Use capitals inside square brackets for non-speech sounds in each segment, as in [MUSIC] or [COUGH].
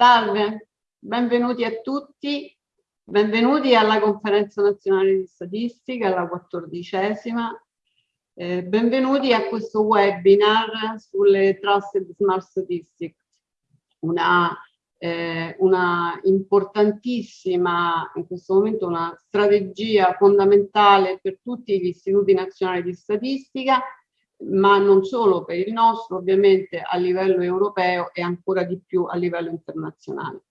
Salve, benvenuti a tutti, benvenuti alla conferenza nazionale di statistica, alla quattordicesima. Eh, benvenuti a questo webinar sulle Trusted Smart Statistics, una, eh, una importantissima, in questo momento una strategia fondamentale per tutti gli istituti nazionali di statistica ma non solo per il nostro, ovviamente a livello europeo e ancora di più a livello internazionale.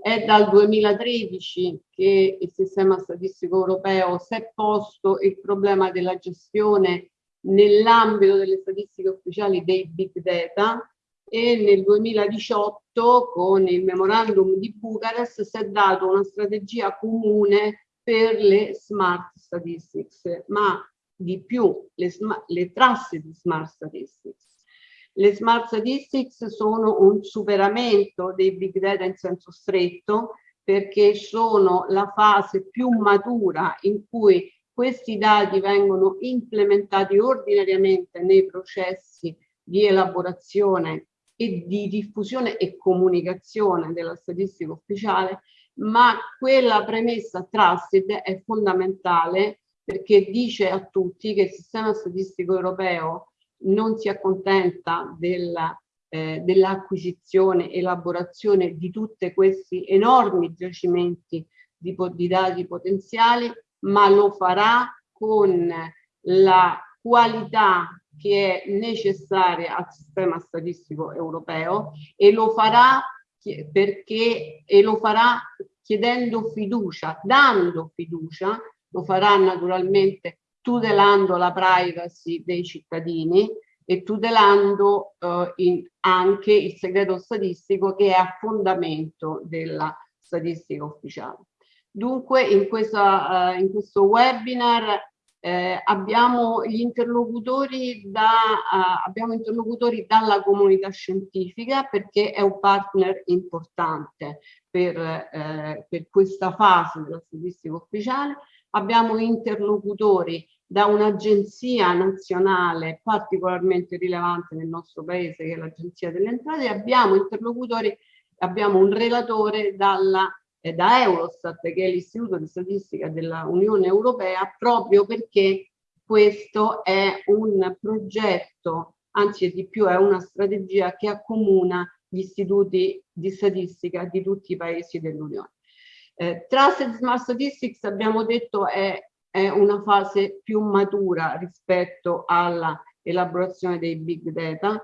È dal 2013 che il sistema statistico europeo si è posto il problema della gestione nell'ambito delle statistiche ufficiali dei big data e nel 2018 con il memorandum di Bucarest si è dato una strategia comune per le smart statistics, ma di più le, le trasse di smart statistics. Le smart statistics sono un superamento dei big data in senso stretto perché sono la fase più matura in cui questi dati vengono implementati ordinariamente nei processi di elaborazione e di diffusione e comunicazione della statistica ufficiale, ma quella premessa trusted è fondamentale perché dice a tutti che il sistema statistico europeo non si accontenta della, eh, dell'acquisizione, elaborazione di tutti questi enormi giacimenti di, di dati potenziali, ma lo farà con la qualità che è necessaria al sistema statistico europeo e lo farà perché e lo farà chiedendo fiducia, dando fiducia lo farà naturalmente tutelando la privacy dei cittadini e tutelando eh, in, anche il segreto statistico che è a fondamento della statistica ufficiale. Dunque in, questa, uh, in questo webinar eh, abbiamo gli interlocutori, da, uh, abbiamo interlocutori dalla comunità scientifica perché è un partner importante per, eh, per questa fase della statistica ufficiale abbiamo interlocutori da un'agenzia nazionale particolarmente rilevante nel nostro paese che è l'agenzia delle entrate abbiamo interlocutori abbiamo un relatore dalla, eh, da Eurostat che è l'istituto di statistica dell'Unione Europea proprio perché questo è un progetto anzi di più è una strategia che accomuna gli istituti di statistica di tutti i paesi dell'Unione eh, Trusted Smart Statistics abbiamo detto è, è una fase più matura rispetto alla elaborazione dei big data.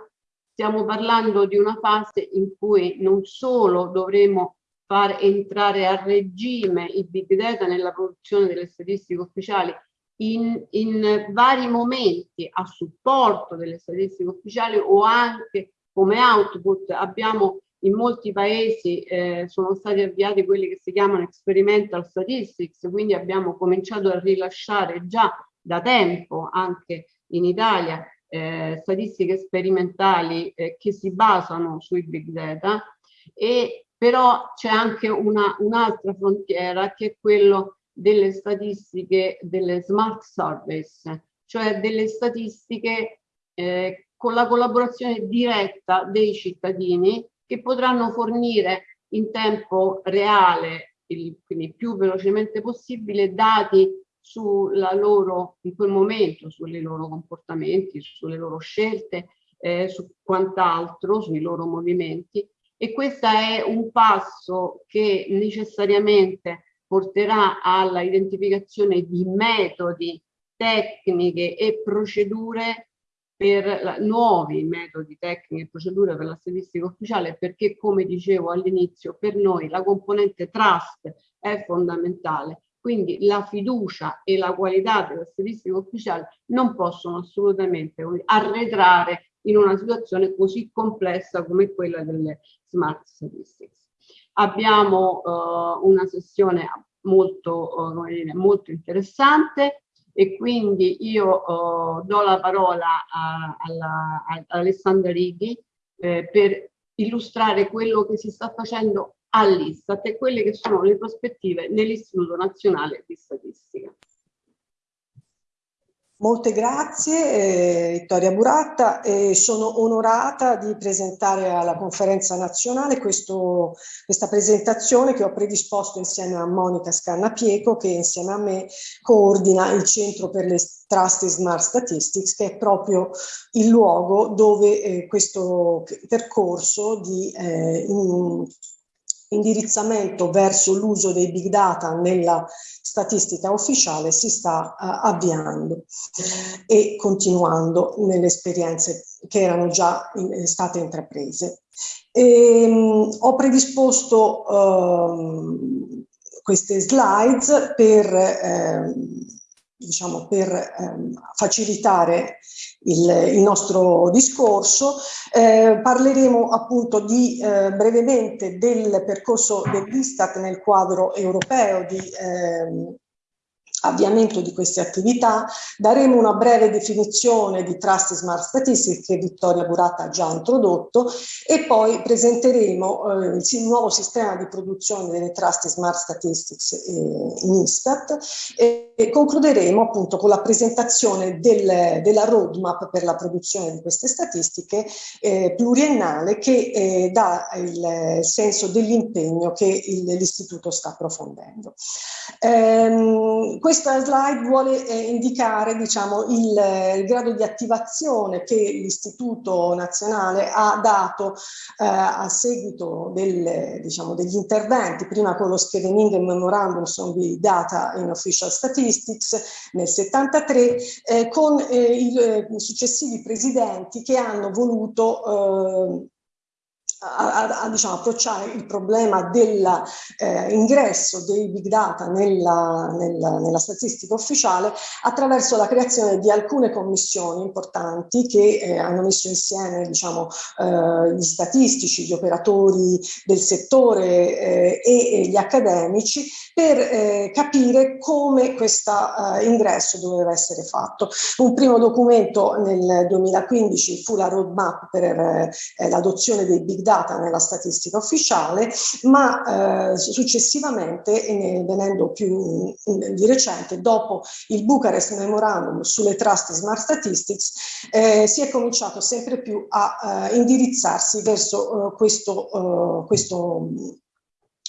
Stiamo parlando di una fase in cui non solo dovremo far entrare a regime i big data nella produzione delle statistiche ufficiali in, in, vari momenti a supporto delle statistiche ufficiali o anche come output abbiamo in molti paesi eh, sono stati avviati quelli che si chiamano experimental statistics, quindi abbiamo cominciato a rilasciare già da tempo anche in Italia eh, statistiche sperimentali eh, che si basano sui big data. E però c'è anche un'altra un frontiera che è quello delle statistiche delle smart surveys, cioè delle statistiche eh, con la collaborazione diretta dei cittadini che potranno fornire in tempo reale, quindi più velocemente possibile, dati sulla loro, in quel momento, sui loro comportamenti, sulle loro scelte, eh, su quant'altro, sui loro movimenti. E questo è un passo che necessariamente porterà alla identificazione di metodi, tecniche e procedure per la, nuovi metodi, tecniche e procedure per la statistica ufficiale perché come dicevo all'inizio per noi la componente trust è fondamentale quindi la fiducia e la qualità della statistica ufficiale non possono assolutamente arretrare in una situazione così complessa come quella delle smart statistics. Abbiamo uh, una sessione molto, dire, molto interessante e quindi io uh, do la parola a, alla, a Alessandra Righi eh, per illustrare quello che si sta facendo all'Istat e quelle che sono le prospettive nell'Istituto Nazionale di Statistica. Molte grazie eh, Vittoria Buratta e sono onorata di presentare alla conferenza nazionale questo, questa presentazione che ho predisposto insieme a Monica Scannapieco che insieme a me coordina il Centro per le Trusted Smart Statistics che è proprio il luogo dove eh, questo percorso di eh, in, indirizzamento verso l'uso dei big data nella statistica ufficiale si sta uh, avviando e continuando nelle esperienze che erano già in, eh, state intraprese. E, um, ho predisposto uh, queste slides per eh, diciamo, per ehm, facilitare il, il, nostro discorso. Eh, parleremo appunto di, eh, brevemente del percorso dell'Istat nel quadro europeo di ehm, avviamento di queste attività, daremo una breve definizione di Trust Smart Statistics che Vittoria Buratta ha già introdotto e poi presenteremo eh, il nuovo sistema di produzione delle Trust Smart Statistics eh, in Istat e, e, concluderemo appunto con la presentazione del, della roadmap per la produzione di queste statistiche eh, pluriennale che eh, dà il senso dell'impegno che l'istituto sta approfondendo. Ehm, questa slide vuole eh, indicare diciamo, il, il, grado di attivazione che l'Istituto Nazionale ha dato eh, a seguito del, diciamo, degli interventi, prima con lo Schevening Memorandum on the Data in Official Statistics nel 73, eh, con eh, i eh, successivi presidenti che hanno voluto eh, a, a, diciamo, approcciare il problema dell'ingresso eh, dei big data nella, nella, nella, statistica ufficiale attraverso la creazione di alcune commissioni importanti che eh, hanno messo insieme diciamo, eh, gli statistici, gli operatori del settore eh, e, e, gli accademici per eh, capire come questo eh, ingresso doveva essere fatto. Un primo documento nel 2015 fu la roadmap per l'adozione dei big data data nella statistica ufficiale, ma eh, successivamente, e venendo più in, di recente, dopo il Bucharest Memorandum sulle Trust Smart Statistics, eh, si è cominciato sempre più a eh, indirizzarsi verso eh, questo, eh, questo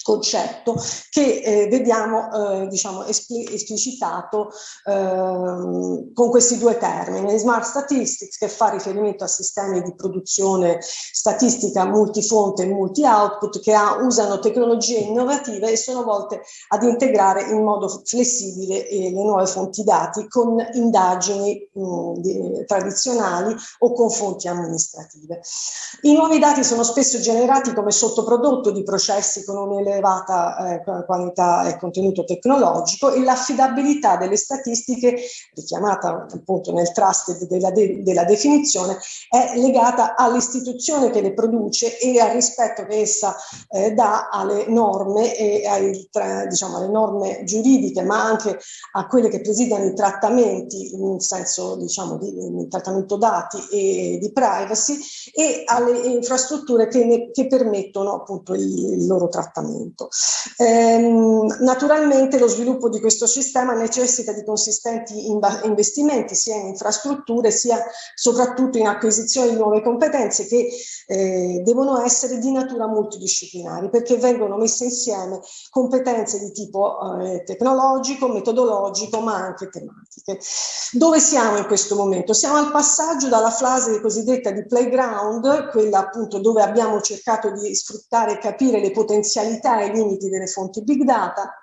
concetto che eh, vediamo eh, diciamo esplicitato eh, con questi due termini. Smart statistics che fa riferimento a sistemi di produzione statistica multifonte e multi output che ha, usano tecnologie innovative e sono volte ad integrare in modo flessibile le nuove fonti dati con indagini mh, di, tradizionali o con fonti amministrative. I nuovi dati sono spesso generati come sottoprodotto di processi con un elevata eh, qualità e contenuto tecnologico e l'affidabilità delle statistiche, richiamata appunto nel trust della, de della definizione, è legata all'istituzione che le produce e al rispetto che essa eh, dà alle norme e ai, diciamo, alle norme giuridiche, ma anche a quelle che presidiano i trattamenti in senso diciamo di, di trattamento dati e di privacy e alle infrastrutture che, ne, che permettono appunto il, il loro trattamento appunto. Ehm, naturalmente lo sviluppo di questo sistema necessita di consistenti investimenti sia in infrastrutture sia soprattutto in acquisizione di nuove competenze che eh, devono essere di natura multidisciplinari perché vengono messe insieme competenze di tipo eh, tecnologico, metodologico ma anche tematiche. Dove siamo in questo momento? Siamo al passaggio dalla fase cosiddetta di playground, quella appunto dove abbiamo cercato di sfruttare e capire le potenzialità i limiti delle fonti big data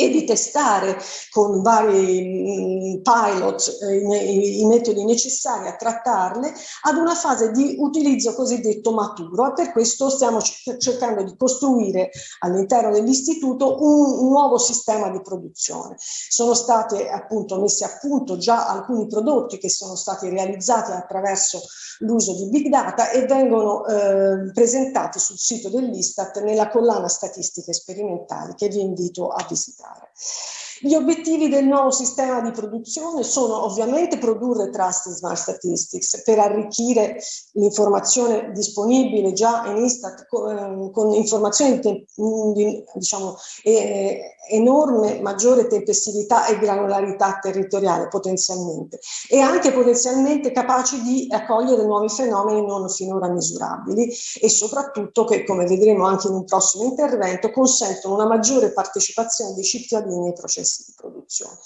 e di testare con vari mm, pilot eh, i, metodi necessari a trattarle ad una fase di utilizzo cosiddetto maturo e per questo stiamo cercando di costruire all'interno dell'istituto un, nuovo sistema di produzione. Sono stati appunto messi a punto già alcuni prodotti che sono stati realizzati attraverso l'uso di big data e vengono eh, presentati sul sito dell'Istat nella collana statistiche sperimentali che vi invito a visitare. pensare. Gli obiettivi del nuovo sistema di produzione sono ovviamente produrre Trust Smart Statistics per arricchire l'informazione disponibile già in Istat con, con informazioni di, diciamo, eh, enorme, maggiore tempestività e granularità territoriale potenzialmente e anche potenzialmente capaci di accogliere nuovi fenomeni non finora misurabili e soprattutto che, come vedremo anche in un prossimo intervento, consentono una maggiore partecipazione dei cittadini ai processi di produzione.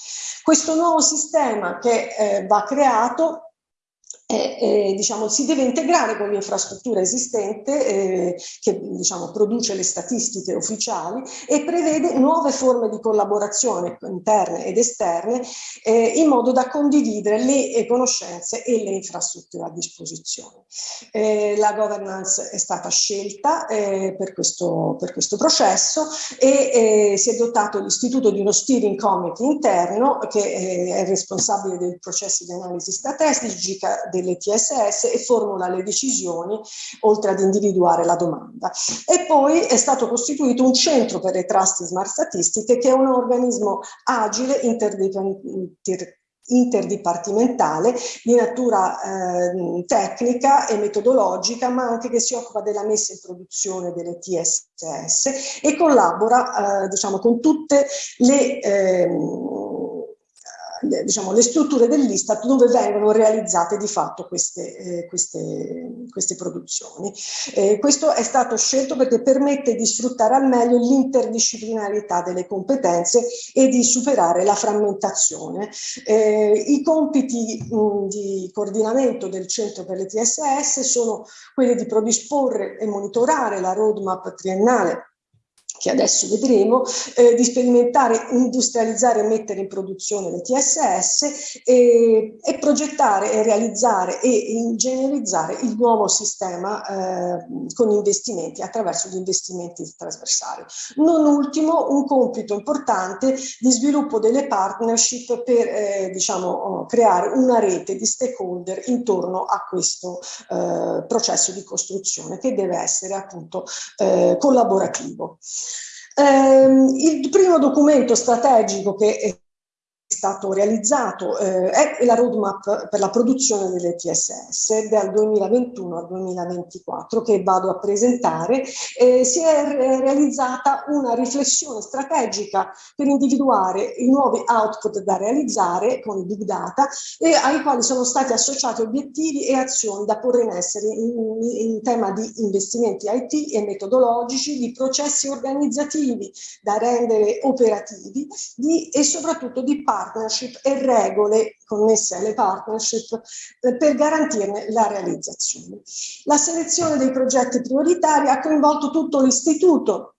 Questo nuovo sistema che eh, va creato eh, eh, diciamo, si deve integrare con l'infrastruttura esistente eh, che diciamo, produce le statistiche ufficiali e prevede nuove forme di collaborazione interne ed esterne eh, in modo da condividere le conoscenze e le infrastrutture a disposizione. Eh, la governance è stata scelta eh, per questo, per, questo, processo e si è dotato l'istituto di uno steering committee interno che è responsabile dei processi di analisi strategica delle TSS e formula le decisioni oltre ad individuare la domanda. E poi è stato costituito un centro per le trust smart statistiche che è un organismo agile interdipendente interdipartimentale di natura eh, tecnica e metodologica ma anche che si occupa della messa in produzione delle TSS e collabora eh, diciamo con tutte le eh, diciamo, le strutture dell'Istat dove vengono realizzate di fatto queste, eh, queste, queste produzioni. Eh, questo è stato scelto perché permette di sfruttare al meglio l'interdisciplinarità delle competenze e di superare la frammentazione. Eh, I compiti mh, di coordinamento del Centro per le TSS sono quelli di predisporre e monitorare la roadmap triennale che adesso vedremo, eh, di sperimentare, industrializzare e mettere in produzione le TSS e, e progettare e realizzare e ingegnerizzare il nuovo sistema eh, con investimenti, attraverso gli investimenti trasversali. Non ultimo, un compito importante di sviluppo delle partnership per eh, diciamo, creare una rete di stakeholder intorno a questo eh, processo di costruzione che deve essere appunto eh, collaborativo. Eh, il primo documento strategico che stato realizzato eh, è la roadmap per la produzione delle TSS dal 2021 al 2024 che vado a presentare. Eh, si è realizzata una riflessione strategica per individuare i nuovi output da realizzare con i big data e ai quali sono stati associati obiettivi e azioni da porre in essere in, in tema di investimenti IT e metodologici, di processi organizzativi da rendere operativi di, e soprattutto di partnership e regole connesse alle partnership eh, per garantirne la realizzazione. La selezione dei progetti prioritari ha coinvolto tutto l'istituto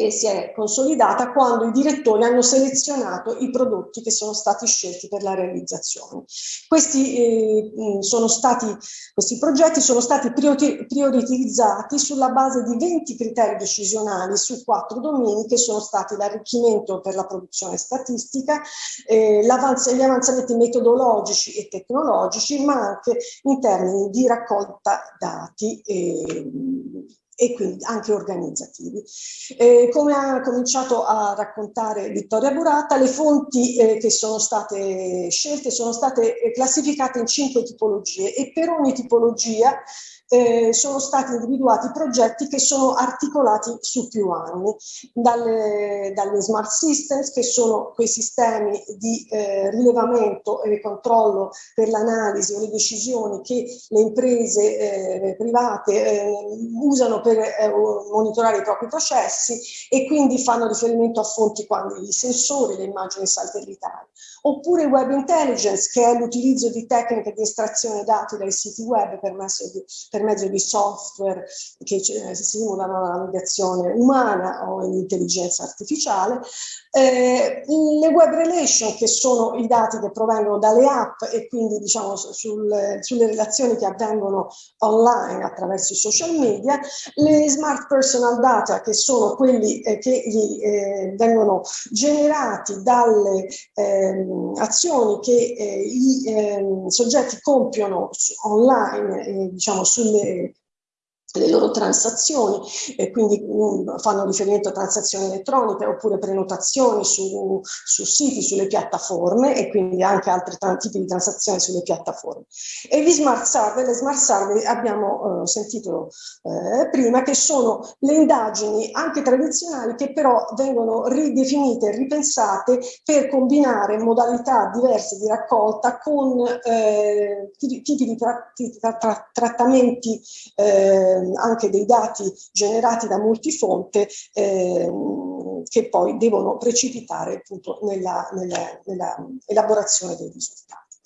e si è consolidata quando i direttori hanno selezionato i prodotti che sono stati scelti per la realizzazione. Questi, eh, stati, questi progetti sono stati prioritizzati sulla base di 20 criteri decisionali su quattro domini che sono stati l'arricchimento per la produzione statistica, eh, gli avanzamenti metodologici e tecnologici, ma anche in termini di raccolta dati eh, e quindi anche organizzativi. Eh, come ha cominciato a raccontare Vittoria Burata, le fonti eh, che sono state scelte sono state classificate in cinque tipologie e per ogni tipologia eh, sono stati individuati progetti che sono articolati su più anni, dalle, dalle smart systems che sono quei sistemi di eh, rilevamento e controllo per l'analisi o le decisioni che le imprese eh, private eh, usano per eh, monitorare i propri processi e quindi fanno riferimento a fonti quali i sensori, le immagini satellitari. Oppure web intelligence che è l'utilizzo di tecniche di estrazione dati dai siti web per, di, per mezzo di software che simulano la navigazione umana o l'intelligenza artificiale, eh, le web relation che sono i dati che provengono dalle app e quindi diciamo sul, sulle relazioni che avvengono online attraverso i social media, le smart personal data che sono quelli eh, che gli, eh, vengono generati dalle ehm, azioni che eh, i ehm, soggetti compiono online eh, diciamo sul sulle le loro transazioni, e quindi um, fanno riferimento a transazioni elettroniche oppure prenotazioni su, su, siti, sulle piattaforme e quindi anche altri tipi di transazioni sulle piattaforme. E gli smart survey, le smart survey abbiamo uh, sentito uh, prima che sono le indagini anche tradizionali che però vengono ridefinite ripensate per combinare modalità diverse di raccolta con uh, tipi di, tra, tra, tra, trattamenti Ehm, anche dei dati generati da multifonte ehm, che poi devono precipitare appunto nella, nella, nella elaborazione dei risultati.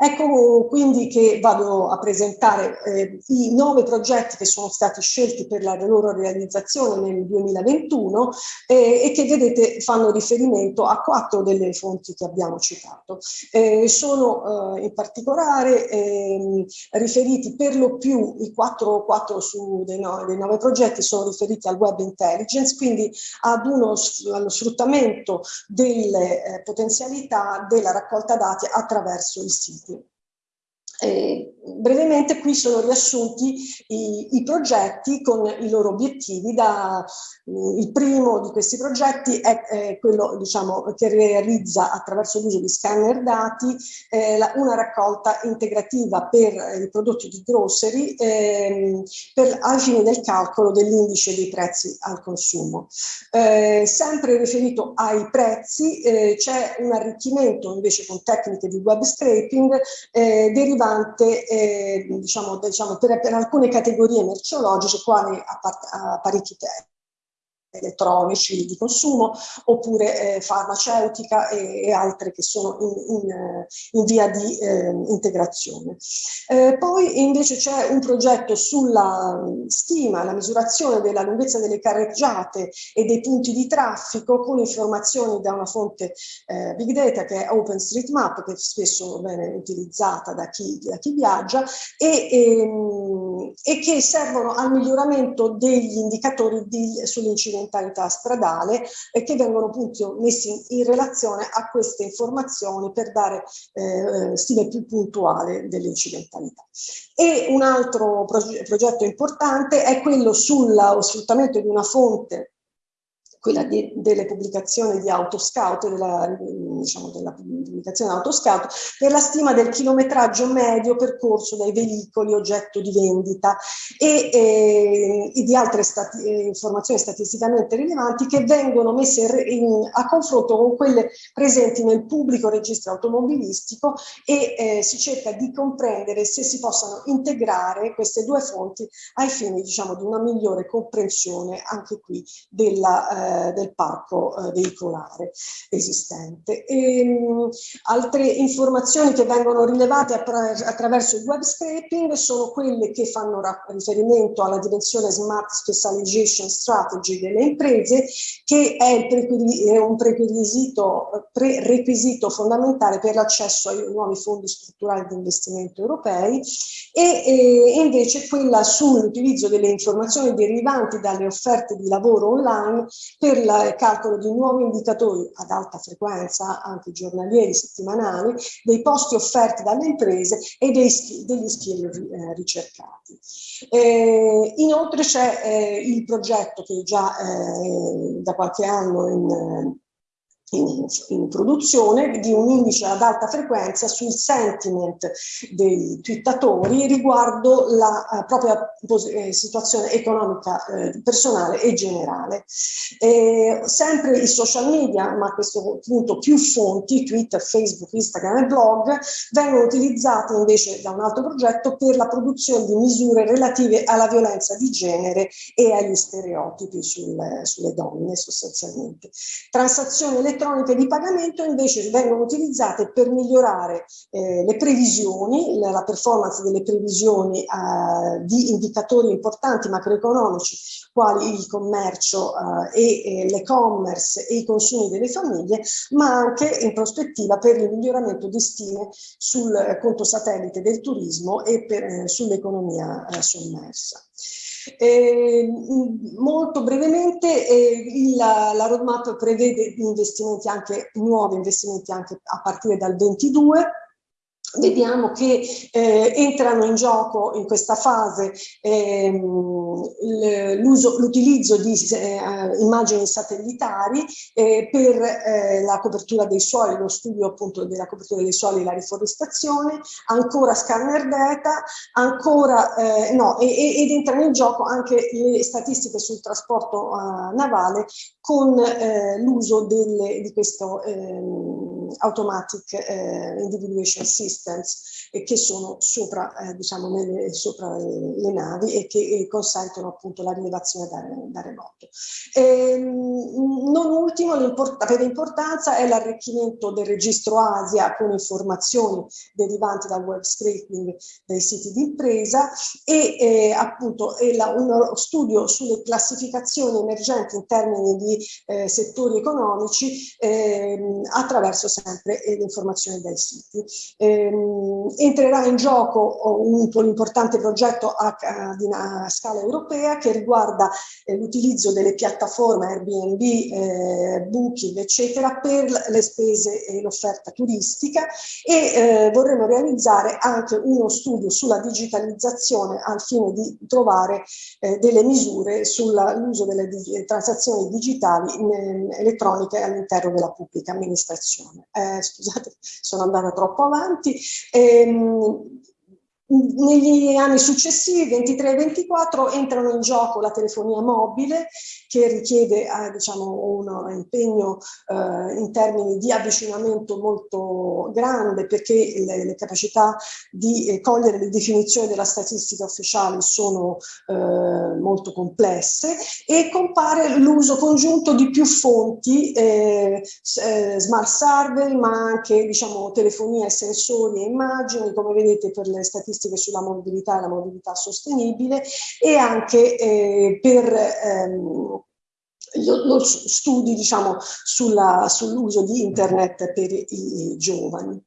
Ecco quindi che vado a presentare eh, i nove progetti che sono stati scelti per la loro realizzazione nel 2021 eh, e che vedete fanno riferimento a quattro delle fonti che abbiamo citato. Eh, sono eh, in particolare ehm, riferiti per lo più, i quattro, quattro su dei, no, dei, nove progetti sono riferiti al web intelligence, quindi ad uno, allo sfruttamento delle eh, potenzialità della raccolta dati attraverso il sito. Eh, brevemente qui sono riassunti i, i, progetti con i loro obiettivi. Da, eh, il primo di questi progetti è, è quello diciamo, che realizza attraverso l'uso di scanner dati eh, la, una raccolta integrativa per i prodotti di grocery ehm, per, ai fini del calcolo dell'indice dei prezzi al consumo. Eh, sempre riferito ai prezzi eh, c'è un arricchimento invece con tecniche di web scraping eh, eh, diciamo, diciamo, per, per, alcune categorie merceologiche quali apparecchi elettronici di consumo oppure eh, farmaceutica e, e, altre che sono in, in, in via di eh, integrazione. Eh, poi invece c'è un progetto sulla stima, la misurazione della lunghezza delle carreggiate e dei punti di traffico con informazioni da una fonte eh, big data che è OpenStreetMap che spesso viene utilizzata da chi, da chi viaggia e, e, ehm, e, che servono al miglioramento degli indicatori sull'incidente incidentalità stradale e che vengono appunto messi in relazione a queste informazioni per dare eh, stile più puntuale dell'incidentalità. E un altro proge progetto importante è quello sullo sfruttamento di una fonte quella di, delle pubblicazioni di Autoscout, della, diciamo, della pubblicazione Autoscout, per la stima del chilometraggio medio percorso dai veicoli oggetto di vendita e, eh, e di altre stati, eh, informazioni statisticamente rilevanti che vengono messe in, in, a confronto con quelle presenti nel pubblico registro automobilistico e eh, si cerca di comprendere se si possano integrare queste due fonti ai fini diciamo, di una migliore comprensione anche qui della eh, del parco eh, veicolare esistente. E, mh, altre informazioni che vengono rilevate attraverso il web scraping sono quelle che fanno riferimento alla dimensione Smart Specialization Strategy delle imprese, che è, è un prerequisito, prerequisito fondamentale per l'accesso ai nuovi fondi strutturali di investimento europei e, e invece quella sull'utilizzo delle informazioni derivanti dalle offerte di lavoro online per il calcolo di nuovi indicatori ad alta frequenza, anche giornalieri, settimanali, dei posti offerti dalle imprese e dei, degli skill eh, ricercati. Eh, inoltre c'è eh, il progetto che già eh, da qualche anno in in, in, produzione di un indice ad alta frequenza sul sentiment dei twittatori riguardo la uh, propria eh, situazione economica eh, personale e generale. Eh, sempre i social media, ma a questo punto più fonti, Twitter, Facebook, Instagram e blog, vengono utilizzati invece da un altro progetto per la produzione di misure relative alla violenza di genere e agli stereotipi sul, sulle donne sostanzialmente. Transazioni elettroniche elettroniche di pagamento invece vengono utilizzate per migliorare eh, le previsioni, la, performance delle previsioni eh, di indicatori importanti macroeconomici quali il commercio eh, e, l'e-commerce e i consumi delle famiglie, ma anche in prospettiva per il miglioramento di stime sul conto satellite del turismo e eh, sull'economia eh, sommersa. Eh, molto brevemente eh, la, la, roadmap prevede investimenti anche, nuovi investimenti anche a partire dal 22 vediamo che eh, entrano in gioco in questa fase ehm, l'utilizzo di eh, immagini satellitari eh, per eh, la copertura dei suoli, lo studio appunto della copertura dei suoli e la riforestazione, ancora scanner data, ancora eh, no, e, ed entrano in gioco anche le statistiche sul trasporto uh, navale con eh, l'uso di questo ehm, automatic individuation systems e che sono sopra, eh, diciamo, nelle, sopra le navi e che e consentono appunto la rilevazione da, da remoto. Ehm, non ultimo, per importanza è l'arricchimento del registro Asia con informazioni derivanti dal web scraping dei siti di impresa e eh, appunto è la, uno studio sulle classificazioni emergenti in termini di eh, settori economici eh, attraverso sempre eh, le informazioni dai siti. Ehm, entrerà in gioco un, un importante progetto a, a, a, scala europea che riguarda eh, l'utilizzo delle piattaforme Airbnb, eh, Booking, eccetera, per le spese e l'offerta turistica e eh, vorremmo realizzare anche uno studio sulla digitalizzazione al fine di trovare eh, delle misure sull'uso delle transazioni digitali in, elettroniche all'interno della pubblica amministrazione. Eh, scusate, [LAUGHS] sono andata troppo avanti. Eh, ehm, negli anni successivi, 23 e 24, entrano in gioco la telefonia mobile che richiede eh, diciamo, un impegno eh, in termini di avvicinamento molto grande perché le, le capacità di eh, cogliere le definizioni della statistica ufficiale sono eh, molto complesse e compare l'uso congiunto di più fonti, eh, eh, smart survey ma anche diciamo, telefonia, sensori e immagini come vedete per le statistiche statistiche sulla mobilità e la mobilità sostenibile e anche eh, per ehm, lo, studi diciamo, sull'uso di internet per i giovani.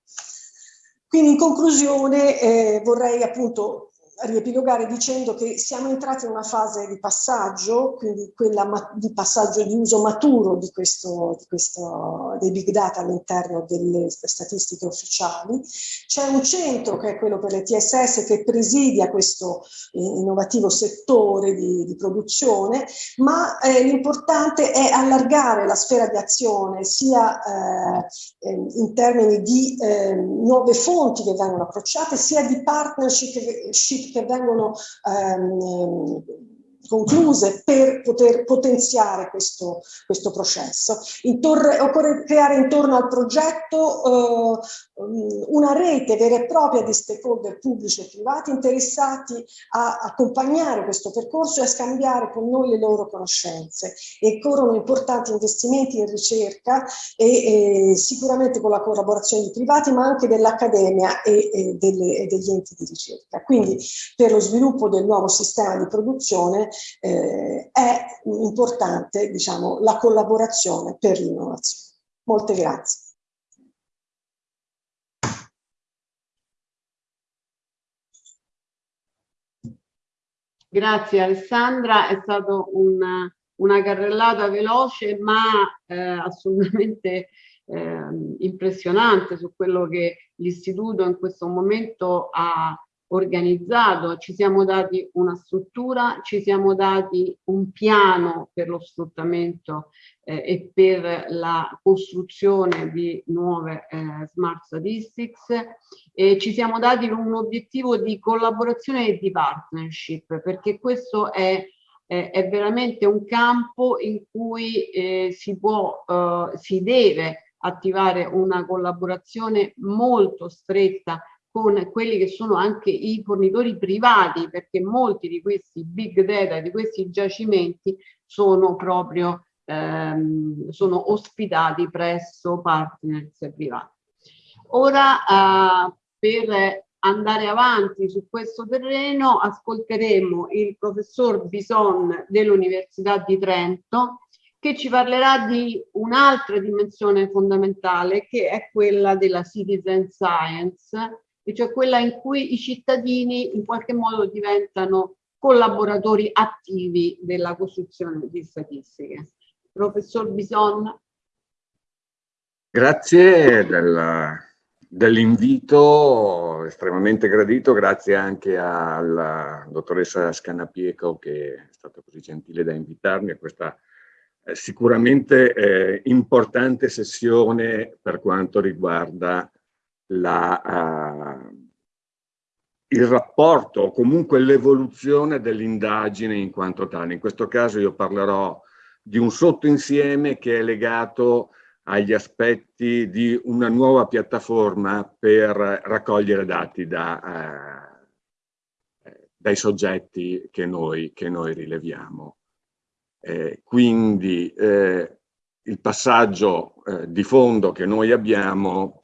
Quindi in conclusione eh, vorrei appunto riepilogare dicendo che siamo entrati in una fase di passaggio, quindi quella di passaggio di uso maturo di questo, di questo, dei big data all'interno delle statistiche ufficiali. C'è un centro che è quello per le TSS che presidia questo innovativo settore di, di produzione, ma eh, l'importante è allargare la sfera di azione sia eh, in termini di eh, nuove fonti che vengono approcciate, sia di partnership vengono ehm, concluse per poter potenziare questo, questo processo. Intorre, occorre creare intorno al progetto eh, una rete vera e propria di stakeholder pubblici e privati interessati a accompagnare questo percorso e a scambiare con noi le loro conoscenze. E corrono importanti investimenti in ricerca e, e sicuramente con la collaborazione di privati ma anche dell'accademia e, e, e degli enti di ricerca. Quindi per lo sviluppo del nuovo sistema di produzione eh, è importante diciamo, la collaborazione per l'innovazione. Molte grazie. Grazie Alessandra, è stata una, una carrellata veloce ma eh, assolutamente eh, impressionante su quello che l'istituto in questo momento ha organizzato, ci siamo dati una struttura, ci siamo dati un piano per lo sfruttamento eh, e per la costruzione di nuove eh, smart statistics e ci siamo dati un obiettivo di collaborazione e di partnership perché questo è è veramente un campo in cui eh, si può, eh, si deve attivare una collaborazione molto stretta con quelli che sono anche i fornitori privati, perché molti di questi big data, di questi giacimenti, sono proprio ehm, sono ospitati presso partners privati. Ora, eh, per andare avanti su questo terreno, ascolteremo il professor Bison dell'Università di Trento, che ci parlerà di un'altra dimensione fondamentale, che è quella della citizen science, e cioè quella in cui i cittadini in qualche modo diventano collaboratori attivi della costruzione di statistiche. Professor Bison. Grazie della dell'invito estremamente gradito, grazie anche alla dottoressa Scannapieco che è stata così gentile da invitarmi a questa eh, sicuramente eh, importante sessione per quanto riguarda la, uh, il rapporto o comunque l'evoluzione dell'indagine in quanto tale. In questo caso io parlerò di un sottoinsieme che è legato agli aspetti di una nuova piattaforma per raccogliere dati da, eh, dai soggetti che noi, che noi rileviamo. Eh, quindi eh, il passaggio eh, di fondo che noi abbiamo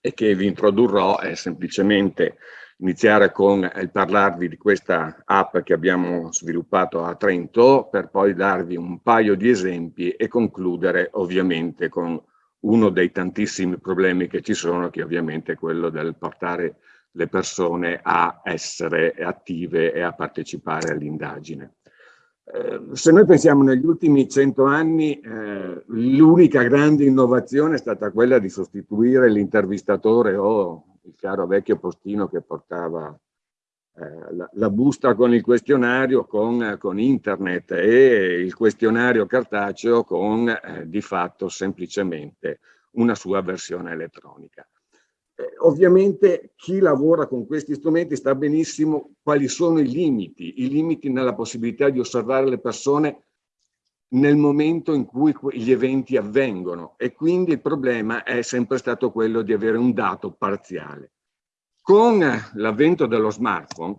e che vi introdurrò è semplicemente iniziare con il parlarvi di questa app che abbiamo sviluppato a Trento per poi darvi un paio di esempi e concludere ovviamente con uno dei tantissimi problemi che ci sono che ovviamente è quello del portare le persone a essere attive e a partecipare all'indagine. Eh, se noi pensiamo negli ultimi cento anni, eh, l'unica grande innovazione è stata quella di sostituire l'intervistatore o il caro vecchio postino che portava eh, la, la, busta con il questionario con, con, internet e il questionario cartaceo con eh, di fatto semplicemente una sua versione elettronica. Eh, ovviamente chi lavora con questi strumenti sta benissimo quali sono i limiti, i limiti nella possibilità di osservare le persone nel momento in cui gli eventi avvengono e quindi il problema è sempre stato quello di avere un dato parziale. Con l'avvento dello smartphone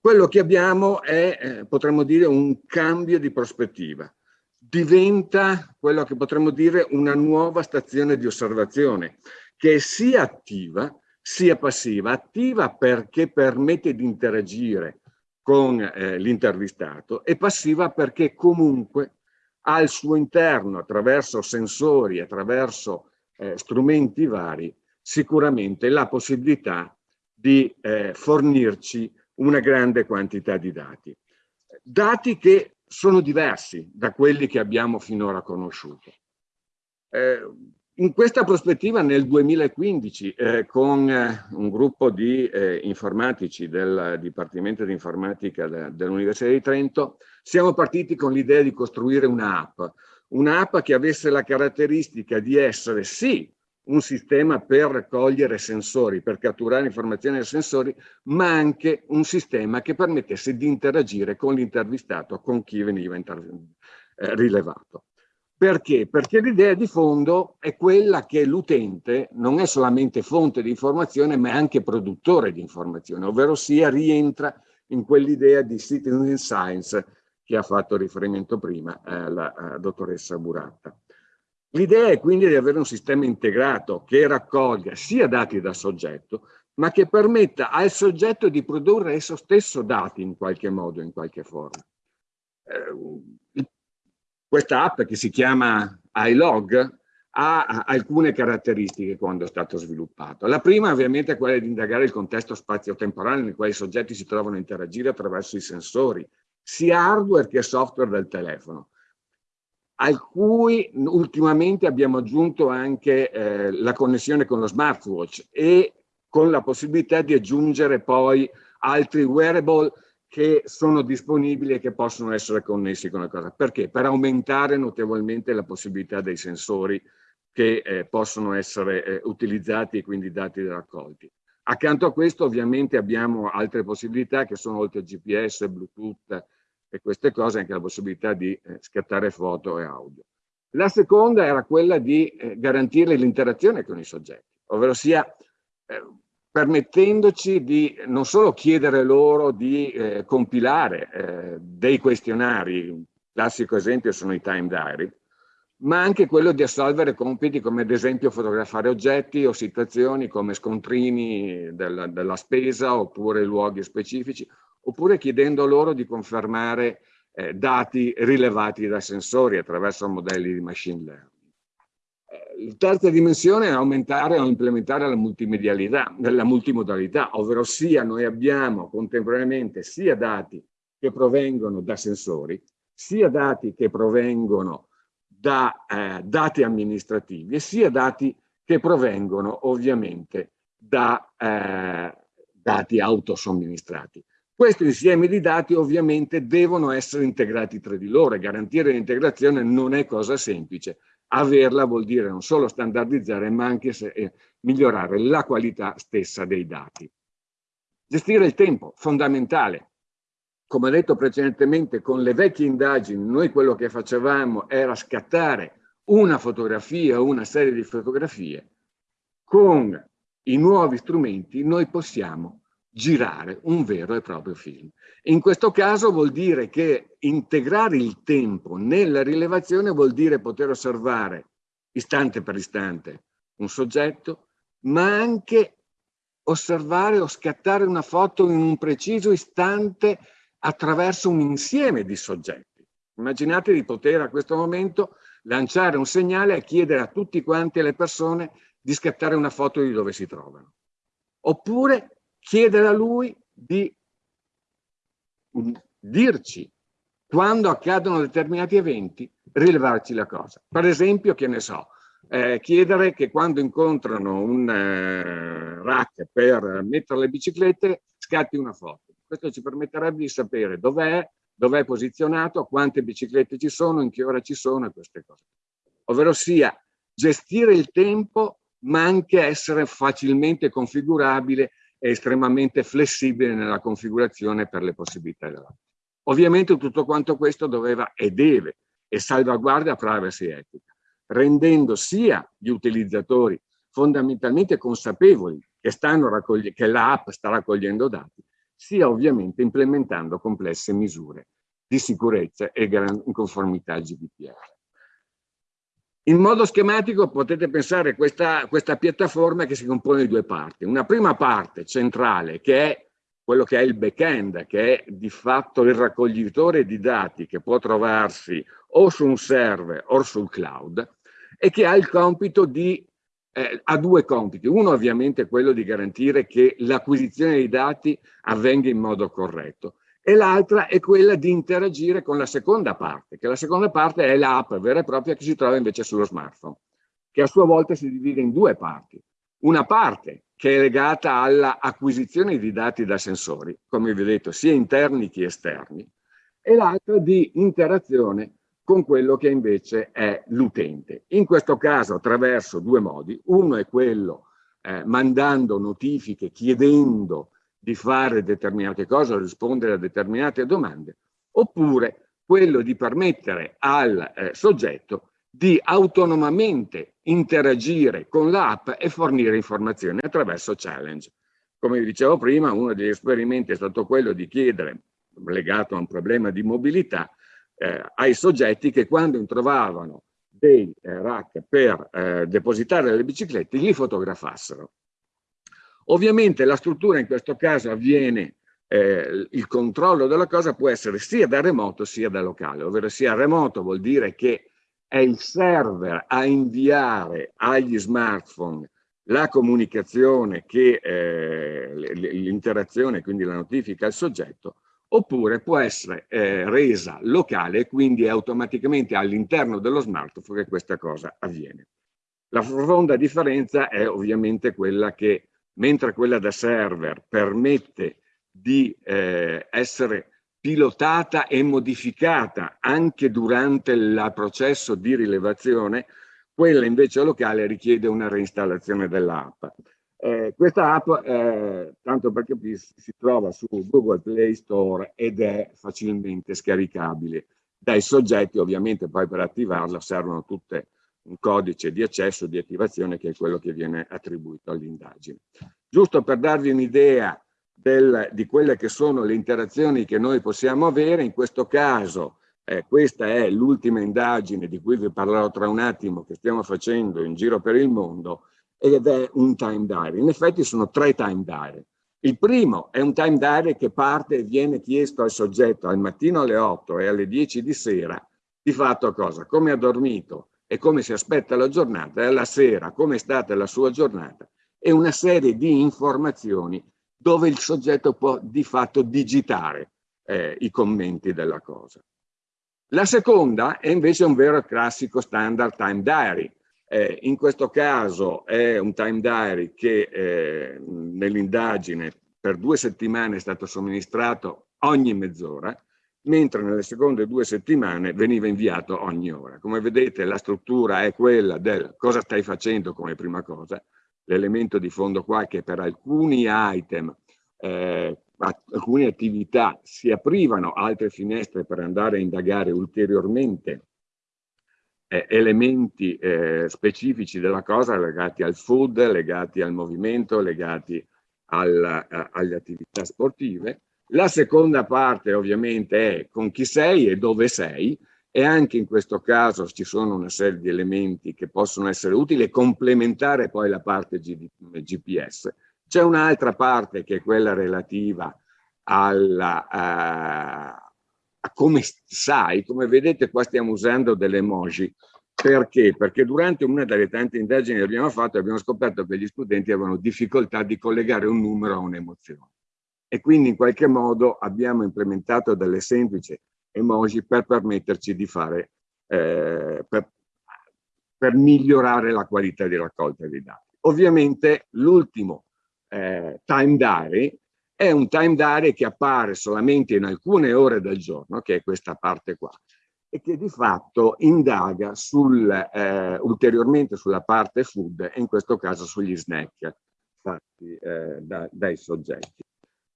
quello che abbiamo è, eh, potremmo dire, un cambio di prospettiva. Diventa quello che potremmo dire una nuova stazione di osservazione che è sia attiva sia passiva. Attiva perché permette di interagire con eh, l'intervistato e passiva perché comunque al suo interno, attraverso sensori, attraverso eh, strumenti vari, sicuramente la possibilità di eh, fornirci una grande quantità di dati. Dati che sono diversi da quelli che abbiamo finora conosciuto. Eh, in questa prospettiva nel 2015 eh, con eh, un gruppo di eh, informatici del Dipartimento di Informatica de, dell'Università di Trento siamo partiti con l'idea di costruire un'app, un'app che avesse la caratteristica di essere sì un sistema per raccogliere sensori, per catturare informazioni da sensori, ma anche un sistema che permettesse di interagire con l'intervistato, con chi veniva eh, rilevato. Perché? Perché l'idea di fondo è quella che l'utente non è solamente fonte di informazione, ma è anche produttore di informazione, ovvero sia rientra in quell'idea di citizen science che ha fatto riferimento prima eh, la eh, dottoressa Buratta. L'idea è quindi di avere un sistema integrato che raccolga sia dati da soggetto, ma che permetta al soggetto di produrre esso stesso dati in qualche modo, in qualche forma. Eh, questa app che si chiama iLog ha alcune caratteristiche quando è stato sviluppato. La prima ovviamente è quella di indagare il contesto spazio-temporale nel quale i soggetti si trovano a interagire attraverso i sensori, sia hardware che software del telefono, al cui ultimamente abbiamo aggiunto anche eh, la connessione con lo smartwatch e con la possibilità di aggiungere poi altri wearable che sono disponibili e che possono essere connessi con la cosa. Perché? Per aumentare notevolmente la possibilità dei sensori che eh, possono essere eh, utilizzati e quindi dati raccolti. Accanto a questo ovviamente abbiamo altre possibilità che sono oltre a GPS, Bluetooth e queste cose anche la possibilità di eh, scattare foto e audio. La seconda era quella di eh, garantire l'interazione con i soggetti, ovvero sia eh, permettendoci di non solo chiedere loro di eh, compilare eh, dei questionari, il classico esempio sono i time diary, ma anche quello di assolvere compiti come ad esempio fotografare oggetti o situazioni come scontrini del, della spesa oppure luoghi specifici, oppure chiedendo loro di confermare eh, dati rilevati da sensori attraverso modelli di machine learning. La terza dimensione è aumentare o implementare la multimedialità, la multimodalità, ovvero sia noi abbiamo contemporaneamente sia dati che provengono da sensori, sia dati che provengono da eh, dati amministrativi e sia dati che provengono ovviamente da eh, dati autosomministrati. Questi insiemi di dati ovviamente devono essere integrati tra di loro e garantire l'integrazione non è cosa semplice. Averla vuol dire non solo standardizzare ma anche se, eh, migliorare la qualità stessa dei dati. Gestire il tempo, fondamentale. Come ho detto precedentemente, con le vecchie indagini noi quello che facevamo era scattare una fotografia o una serie di fotografie. Con i nuovi strumenti noi possiamo girare un vero e proprio film. In questo caso vuol dire che integrare il tempo nella rilevazione vuol dire poter osservare istante per istante un soggetto, ma anche osservare o scattare una foto in un preciso istante attraverso un insieme di soggetti. Immaginate di poter a questo momento lanciare un segnale e chiedere a tutti quanti le persone di scattare una foto di dove si trovano. Oppure chiedere a lui di dirci quando accadono determinati eventi, rilevarci la cosa. Per esempio, che ne so, eh, chiedere che quando incontrano un eh, rack per mettere le biciclette, scatti una foto. Questo ci permetterebbe di sapere dov'è, dov'è posizionato, quante biciclette ci sono, in che ora ci sono e queste cose. Ovvero sia gestire il tempo ma anche essere facilmente configurabile estremamente flessibile nella configurazione per le possibilità dell'app. Ovviamente tutto quanto questo doveva e deve e salvaguardia privacy etica, rendendo sia gli utilizzatori fondamentalmente consapevoli che, che l'app sta raccogliendo dati, sia ovviamente implementando complesse misure di sicurezza e in conformità al GDPR. In modo schematico potete pensare questa, questa piattaforma che si compone di due parti. Una prima parte centrale che è quello che è il back-end, che è di fatto il raccoglitore di dati che può trovarsi o su un server o sul cloud e che ha il compito di, eh, ha due compiti. Uno ovviamente è quello di garantire che l'acquisizione dei dati avvenga in modo corretto e l'altra è quella di interagire con la seconda parte, che la seconda parte è l'app vera e propria che si trova invece sullo smartphone, che a sua volta si divide in due parti. Una parte che è legata all'acquisizione di dati da sensori, come vi ho detto, sia interni che esterni, e l'altra di interazione con quello che invece è l'utente. In questo caso attraverso due modi. Uno è quello eh, mandando notifiche, chiedendo di fare determinate cose rispondere a determinate domande, oppure quello di permettere al eh, soggetto di autonomamente interagire con l'app e fornire informazioni attraverso challenge. Come vi dicevo prima, uno degli esperimenti è stato quello di chiedere, legato a un problema di mobilità, eh, ai soggetti che quando trovavano dei eh, rack per eh, depositare le biciclette li fotografassero. Ovviamente la struttura in questo caso avviene, eh, il controllo della cosa può essere sia da remoto sia da locale, ovvero sia remoto vuol dire che è il server a inviare agli smartphone la comunicazione che eh, l'interazione, quindi la notifica al soggetto, oppure può essere eh, resa locale e quindi automaticamente all'interno dello smartphone che questa cosa avviene. La profonda differenza è ovviamente quella che mentre quella da server permette di eh, essere pilotata e modificata anche durante il processo di rilevazione, quella invece locale richiede una reinstallazione dell'app. Eh, questa app, eh, tanto perché si trova su Google Play Store ed è facilmente scaricabile dai soggetti, ovviamente poi per attivarla servono tutte un codice di accesso, di attivazione, che è quello che viene attribuito all'indagine. Giusto per darvi un'idea di quelle che sono le interazioni che noi possiamo avere, in questo caso eh, questa è l'ultima indagine di cui vi parlerò tra un attimo che stiamo facendo in giro per il mondo ed è un time diary. In effetti sono tre time diary. Il primo è un time diary che parte e viene chiesto al soggetto al mattino alle 8 e alle 10 di sera di fatto cosa? Come ha dormito, e come si aspetta la giornata, e alla sera come è stata la sua giornata, e una serie di informazioni dove il soggetto può di fatto digitare eh, i commenti della cosa. La seconda è invece un vero e classico standard time diary, Eh, in questo caso è un time diary che eh, nell'indagine per due settimane è stato somministrato ogni mezz'ora, mentre nelle seconde due settimane veniva inviato ogni ora. Come vedete la struttura è quella del cosa stai facendo come prima cosa, l'elemento di fondo qua che per alcuni item, eh, alcune attività si aprivano altre finestre per andare a indagare ulteriormente eh, elementi eh, specifici della cosa legati al food, legati al movimento, legati al, a, alle attività sportive. La seconda parte ovviamente è con chi sei e dove sei e anche in questo caso ci sono una serie di elementi che possono essere utili e complementare poi la parte GPS. C'è un'altra parte che è quella relativa alla, a, a come sai, come vedete qua stiamo usando delle emoji, perché? Perché durante una delle tante indagini che abbiamo fatto abbiamo scoperto che gli studenti avevano difficoltà di collegare un numero a un'emozione e quindi in qualche modo abbiamo implementato delle semplici emoji per permetterci di fare, eh, per, per, migliorare la qualità di raccolta dei dati. Ovviamente l'ultimo eh, time diary è un time diary che appare solamente in alcune ore del giorno, che è questa parte qua, e che di fatto indaga sul, eh, ulteriormente sulla parte food e in questo caso sugli snack fatti eh, da, dai soggetti.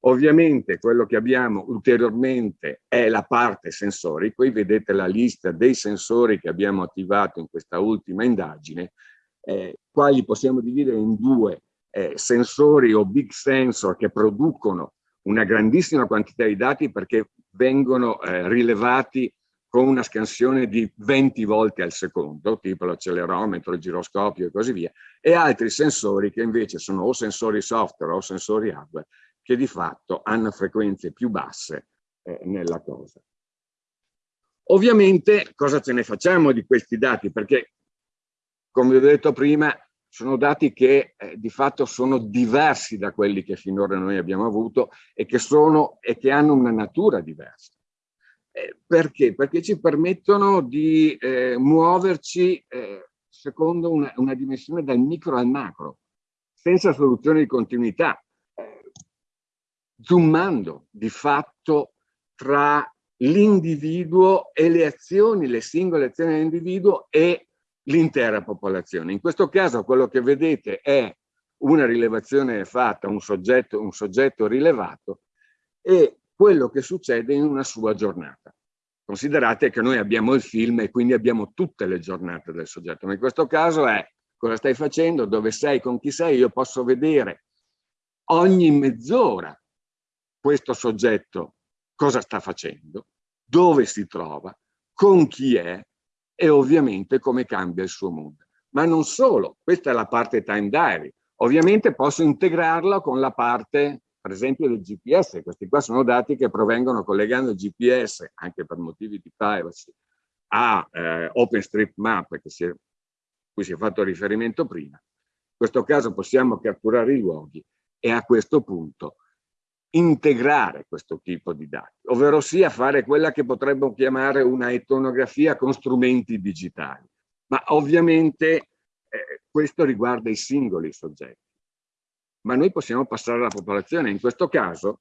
Ovviamente quello che abbiamo ulteriormente è la parte sensori, qui vedete la lista dei sensori che abbiamo attivato in questa ultima indagine, eh, qua li possiamo dividere in due eh, sensori o big sensor che producono una grandissima quantità di dati perché vengono eh, rilevati con una scansione di 20 volte al secondo, tipo l'accelerometro, il giroscopio e così via, e altri sensori che invece sono o sensori software o sensori hardware, che di fatto hanno frequenze più basse eh, nella cosa. Ovviamente cosa ce ne facciamo di questi dati? Perché, come vi ho detto prima, sono dati che eh, di fatto sono diversi da quelli che finora noi abbiamo avuto e che, sono, e che hanno una natura diversa. Eh, perché? Perché ci permettono di eh, muoverci eh, secondo una, una, dimensione dal micro al macro, senza soluzione di continuità, zoomando di fatto tra l'individuo e le azioni, le singole azioni dell'individuo e l'intera popolazione. In questo caso quello che vedete è una rilevazione fatta, un soggetto, un soggetto rilevato e quello che succede in una sua giornata. Considerate che noi abbiamo il film e quindi abbiamo tutte le giornate del soggetto, ma in questo caso è cosa stai facendo, dove sei, con chi sei, io posso vedere ogni mezz'ora questo soggetto cosa sta facendo, dove si trova, con chi è e ovviamente come cambia il suo mondo. Ma non solo, questa è la parte time diary. Ovviamente posso integrarla con la parte per esempio del GPS, questi qua sono dati che provengono collegando il GPS, anche per motivi di privacy, a eh, OpenStreetMap, si cui si è fatto riferimento prima. In questo caso possiamo catturare i luoghi e a questo punto integrare questo tipo di dati, ovvero sia fare quella che potremmo chiamare una etnografia con strumenti digitali. Ma ovviamente eh, questo riguarda i singoli soggetti ma noi possiamo passare alla popolazione. In questo caso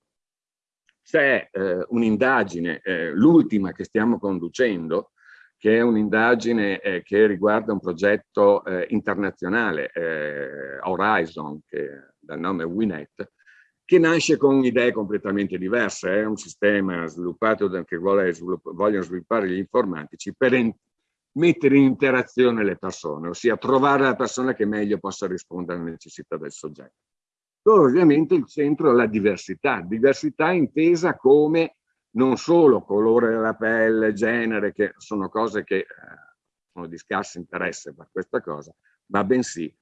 c'è eh, un'indagine, eh, l'ultima che stiamo conducendo, che è un'indagine eh, che riguarda un progetto eh, internazionale, eh, Horizon, che dal nome Winet, che nasce con idee completamente diverse. È un sistema sviluppato da, che vuole svilupp vogliono sviluppare gli informatici per mettere in interazione le persone, ossia trovare la persona che meglio possa rispondere alle necessità del soggetto dove ovviamente il centro è la diversità, diversità intesa come non solo colore della pelle, genere, che sono cose che eh, sono di scarso interesse per questa cosa, ma bensì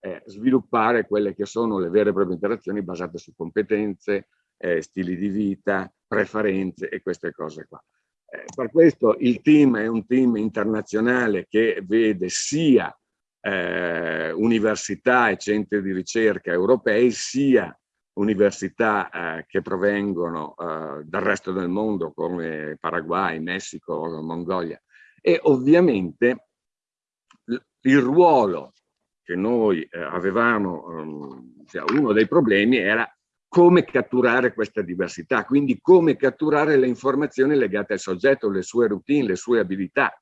eh, sviluppare quelle che sono le vere e proprie interazioni basate su competenze, eh, stili di vita, preferenze e queste cose qua. Eh, per questo il team è un team internazionale che vede sia eh, università e centri di ricerca europei, sia università eh, che provengono eh, dal resto del mondo come Paraguay, Messico, Mongolia e ovviamente il ruolo che noi eh, avevamo, um, cioè uno dei problemi era come catturare questa diversità, quindi come catturare le informazioni legate al soggetto, le sue routine, le sue abilità.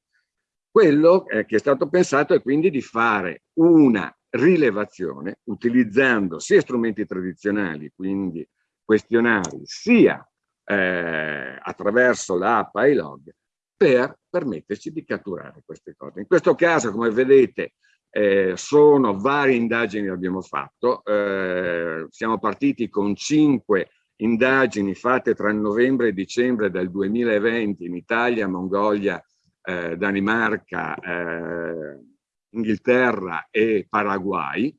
Quello eh, che è stato pensato è quindi di fare una rilevazione utilizzando sia strumenti tradizionali, quindi questionari, sia eh, attraverso l'app iLog per permetterci di catturare queste cose. In questo caso, come vedete, eh, sono varie indagini che abbiamo fatto. Eh, siamo partiti con cinque indagini fatte tra novembre e dicembre del 2020 in Italia, Mongolia, eh, Danimarca, eh, Inghilterra e Paraguay.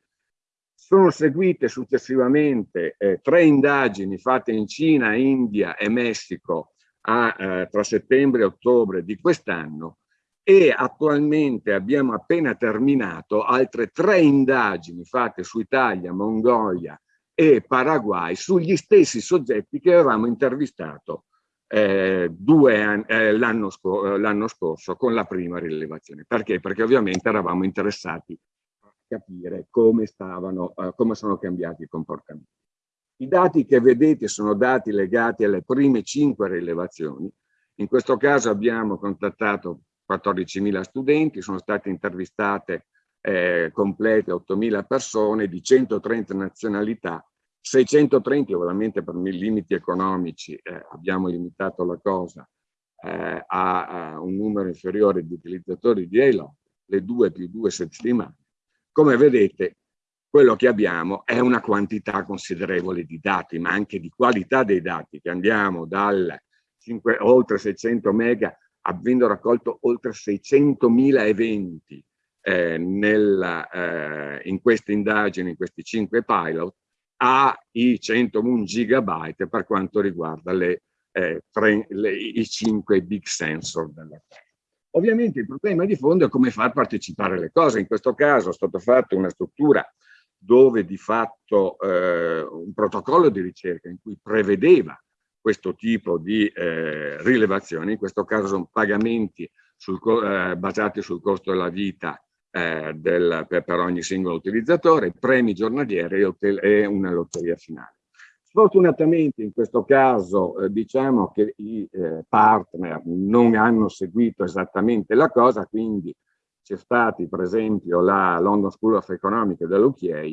Sono seguite successivamente eh, tre indagini fatte in Cina, India e Messico a, eh, tra settembre e ottobre di quest'anno e attualmente abbiamo appena terminato altre tre indagini fatte su Italia, Mongolia e Paraguay sugli stessi soggetti che avevamo intervistato eh, eh, l'anno scor scorso con la prima rilevazione. Perché? Perché ovviamente eravamo interessati a capire come, stavano, eh, come sono cambiati i comportamenti. I dati che vedete sono dati legati alle prime cinque rilevazioni. In questo caso abbiamo contattato 14.000 studenti, sono state intervistate eh, complete 8.000 persone di 130 nazionalità 630 ovviamente per limiti economici eh, abbiamo limitato la cosa eh, a, a, un numero inferiore di utilizzatori di ELO, le due più due settimane. Come vedete quello che abbiamo è una quantità considerevole di dati, ma anche di qualità dei dati, che andiamo dal 5, oltre 600 mega, avendo raccolto oltre 600.000 eventi eh, nella, eh, in queste indagini, in questi cinque pilot, ai 101 gigabyte per quanto riguarda le, eh, tre, le, i 5 big sensor della Terra. Ovviamente il problema di fondo è come far partecipare le cose. In questo caso è stata fatta una struttura dove di fatto eh, un protocollo di ricerca in cui prevedeva questo tipo di eh, rilevazioni, in questo caso sono pagamenti sul, eh, basati sul costo della vita eh, del, per, per, ogni singolo utilizzatore, premi giornalieri e una lotteria finale. Sfortunatamente in questo caso eh, diciamo che i eh, partner non hanno seguito esattamente la cosa, quindi c'è stata per esempio la London School of Economics dell'UKA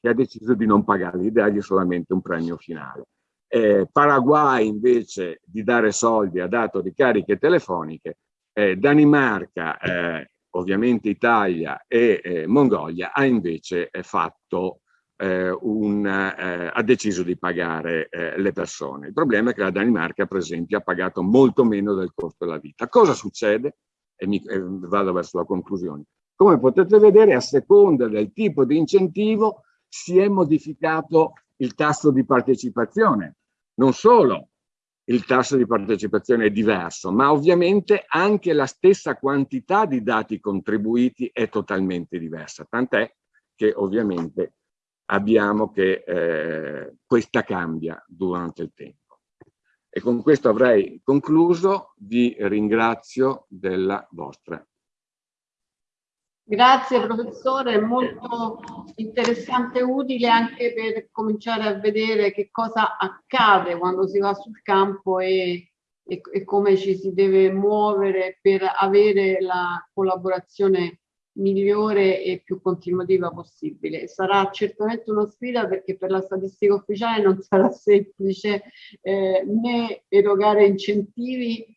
che ha deciso di non pagare, di dargli solamente un premio finale. Eh, Paraguay invece di dare soldi ha dato ricariche telefoniche, eh, Danimarca eh, ovviamente Italia e eh, Mongolia, ha invece eh, fatto eh, un, ha deciso di pagare le persone. Il problema è che la Danimarca, per esempio, ha pagato molto meno del costo della vita. Cosa succede? E, mi, e vado verso la conclusione. Come potete vedere, a seconda del tipo di incentivo si è modificato il tasso di partecipazione. Non solo il tasso di partecipazione è diverso, ma ovviamente anche la stessa quantità di dati contribuiti è totalmente diversa, tant'è che ovviamente abbiamo che eh, questa cambia durante il tempo. E con questo avrei concluso, vi ringrazio della vostra Grazie professore, molto interessante e utile anche per cominciare a vedere che cosa accade quando si va sul campo e, e, e come ci si deve muovere per avere la collaborazione migliore e più continuativa possibile. Sarà certamente una sfida perché per la statistica ufficiale non sarà semplice eh, né erogare incentivi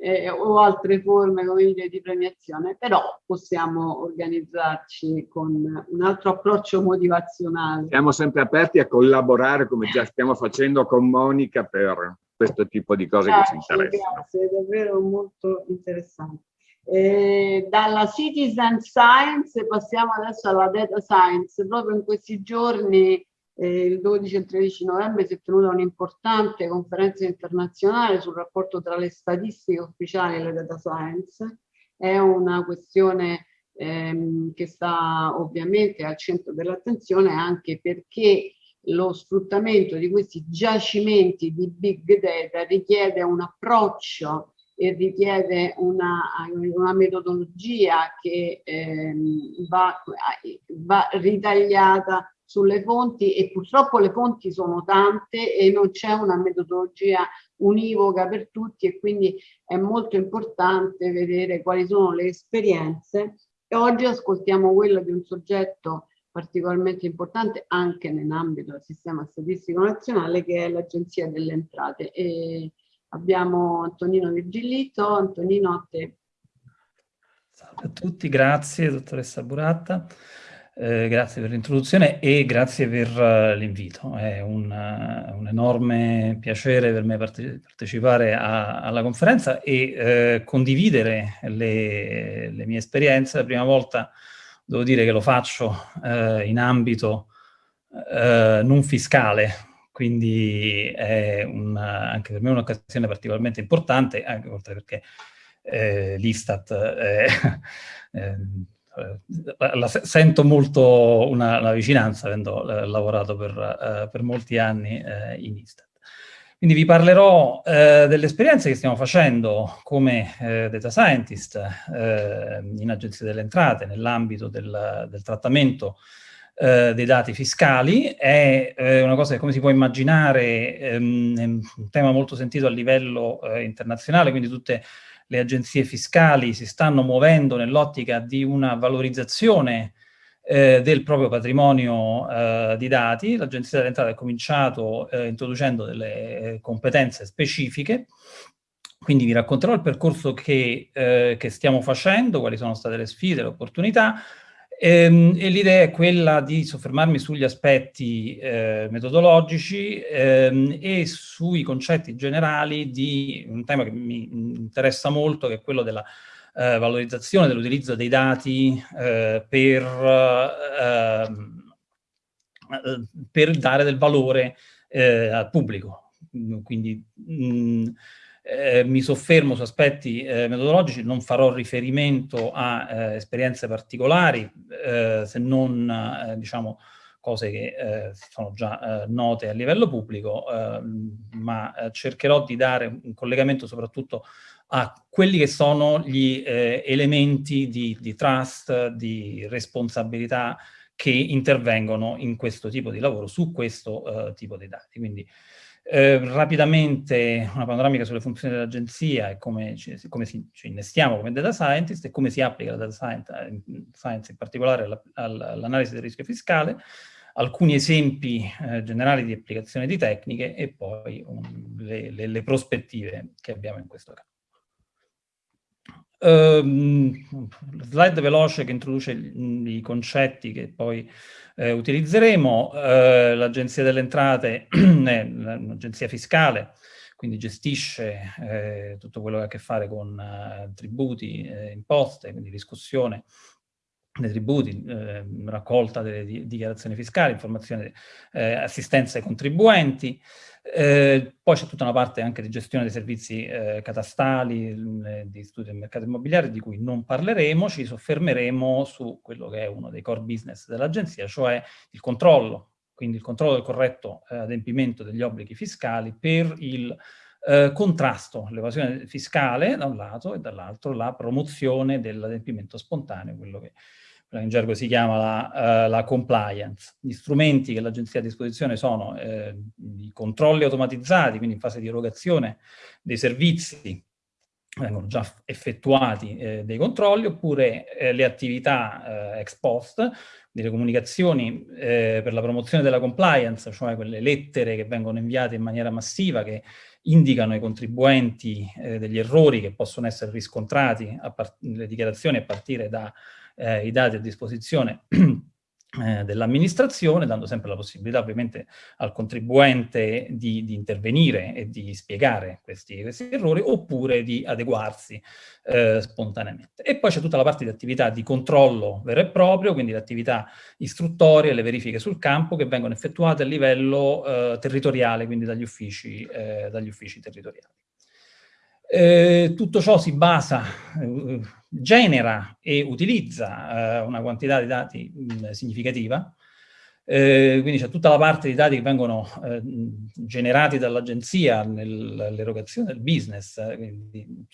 eh, o altre forme come dire, di premiazione, però possiamo organizzarci con un altro approccio motivazionale. Siamo sempre aperti a collaborare come già stiamo facendo con Monica per questo tipo di cose grazie, che ci interessano. Grazie, è davvero molto interessante. Eh, dalla citizen science passiamo adesso alla data science. Proprio in questi giorni eh, il 12 e il 13 novembre si è tenuta un'importante conferenza internazionale sul rapporto tra le statistiche ufficiali e le data science. È una questione ehm, che sta ovviamente al centro dell'attenzione anche perché lo sfruttamento di questi giacimenti di big data richiede un approccio e richiede una, una metodologia che ehm, va, va ritagliata sulle fonti e purtroppo le fonti sono tante e non c'è una metodologia univoca per tutti e quindi è molto importante vedere quali sono le esperienze e oggi ascoltiamo quella di un soggetto particolarmente importante anche nell'ambito del sistema statistico nazionale che è l'Agenzia delle Entrate. E abbiamo Antonino Virgilito. Antonino, a te. Salve a tutti, grazie dottoressa Buratta. Eh, grazie per l'introduzione e grazie per uh, l'invito. È un, uh, un, enorme piacere per me parte partecipare a, alla conferenza e uh, condividere le, le, mie esperienze. La prima volta devo dire che lo faccio in ambito non fiscale, quindi è un, anche per me un'occasione particolarmente importante, anche perché l'Istat eh, [LAUGHS] la, sento molto una, una vicinanza avendo eh, lavorato per, eh, per, molti anni eh, in Istat. Quindi vi parlerò eh, delle esperienze che stiamo facendo come eh, data scientist in Agenzia delle Entrate nell'ambito del, del, trattamento dei dati fiscali. È una cosa che come si può immaginare ehm, è un tema molto sentito a livello internazionale, quindi tutte le agenzie fiscali si stanno muovendo nell'ottica di una valorizzazione eh, del proprio patrimonio eh, di dati. L'Agenzia delle Entrate ha cominciato eh, introducendo delle eh, competenze specifiche, quindi vi racconterò il percorso che, eh, che stiamo facendo, quali sono state le sfide, le opportunità, Ehm, e l'idea è quella di soffermarmi sugli aspetti eh, metodologici ehm, e sui concetti generali di un tema che mi interessa molto, che è quello della eh, valorizzazione dell'utilizzo dei dati eh, per, ehm, eh, per, dare del valore eh, al pubblico. Quindi mh, eh, mi soffermo su aspetti eh, metodologici, non farò riferimento a eh, esperienze particolari, eh, se non, eh, diciamo, cose che eh, sono già note a livello pubblico, ma cercherò di dare un collegamento soprattutto a quelli che sono gli elementi di, di trust, di responsabilità che intervengono in questo tipo di lavoro, su questo tipo di dati. Quindi eh, rapidamente una panoramica sulle funzioni dell'agenzia e come, ci, come si, ci, innestiamo come data scientist e come si applica la data science, eh, science in particolare all'analisi del rischio fiscale, alcuni esempi eh, generali di applicazione di tecniche e poi um, le, le, le prospettive che abbiamo in questo caso. Um, slide veloce che introduce i, i concetti che poi eh, utilizzeremo. Eh, L'Agenzia delle Entrate [CLEARS THROAT] è un'agenzia fiscale, quindi gestisce eh, tutto quello che ha a che fare con eh, tributi, eh, imposte, quindi discussione dei tributi, eh, raccolta delle di dichiarazioni fiscali, informazione, eh, assistenza ai contribuenti, eh, poi c'è tutta una parte anche di gestione dei servizi eh, catastali, di studio del mercato immobiliare, di cui non parleremo, ci soffermeremo su quello che è uno dei core business dell'agenzia, cioè il controllo, quindi il controllo del corretto eh, adempimento degli obblighi fiscali per il eh, contrasto all'evasione fiscale da un lato e dall'altro la promozione dell'adempimento spontaneo, quello che in gergo si chiama la, uh, la compliance. Gli strumenti che l'agenzia ha a disposizione sono eh, i controlli automatizzati, quindi in fase di erogazione dei servizi, vengono già effettuati eh, dei controlli, oppure eh, le attività eh, ex post, delle comunicazioni eh, per la promozione della compliance, cioè quelle lettere che vengono inviate in maniera massiva, che indicano ai contribuenti eh, degli errori che possono essere riscontrati, le dichiarazioni a partire da eh, i dati a disposizione [CLEARS THROAT] eh, dell'amministrazione, dando sempre la possibilità ovviamente al contribuente di, di intervenire e di spiegare questi, questi, errori, oppure di adeguarsi eh, spontaneamente. E poi c'è tutta la parte di attività di controllo vero e proprio, quindi le attività istruttorie, le verifiche sul campo che vengono effettuate a livello eh, territoriale, quindi dagli uffici, eh, dagli uffici territoriali. Eh, tutto ciò si basa, eh, genera e utilizza eh, una quantità di dati mh, significativa, Eh, quindi c'è tutta la parte di dati che vengono generati dall'agenzia nell'erogazione del business, quindi,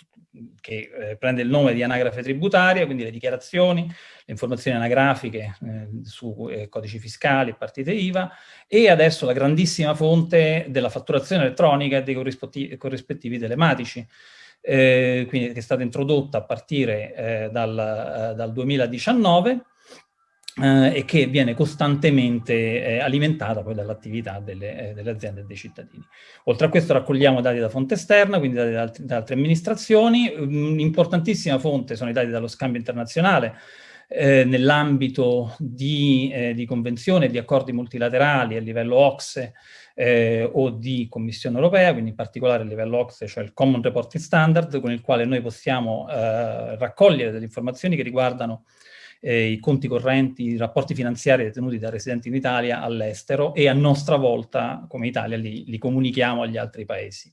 che eh, prende il nome di anagrafe tributaria, quindi le dichiarazioni, le informazioni anagrafiche eh, su eh, codici fiscali e partite IVA, e adesso la grandissima fonte della fatturazione elettronica e dei corrispettivi, corrispettivi telematici, quindi che è stata introdotta a partire dal, dal 2019, eh, e che viene costantemente eh, alimentata poi dall'attività delle, eh, delle, aziende e dei cittadini. Oltre a questo raccogliamo dati da fonte esterna, quindi dati da, altri, da altre amministrazioni. Un'importantissima fonte sono i dati dallo scambio internazionale, eh, nell'ambito di, eh, di convenzioni e di accordi multilaterali a livello OXE eh, o di Commissione Europea, quindi in particolare a livello OXE, cioè il Common Reporting Standard, con il quale noi possiamo eh, raccogliere delle informazioni che riguardano eh, i conti correnti, i rapporti finanziari detenuti da residenti in Italia all'estero e a nostra volta, come Italia, li, li comunichiamo agli altri paesi.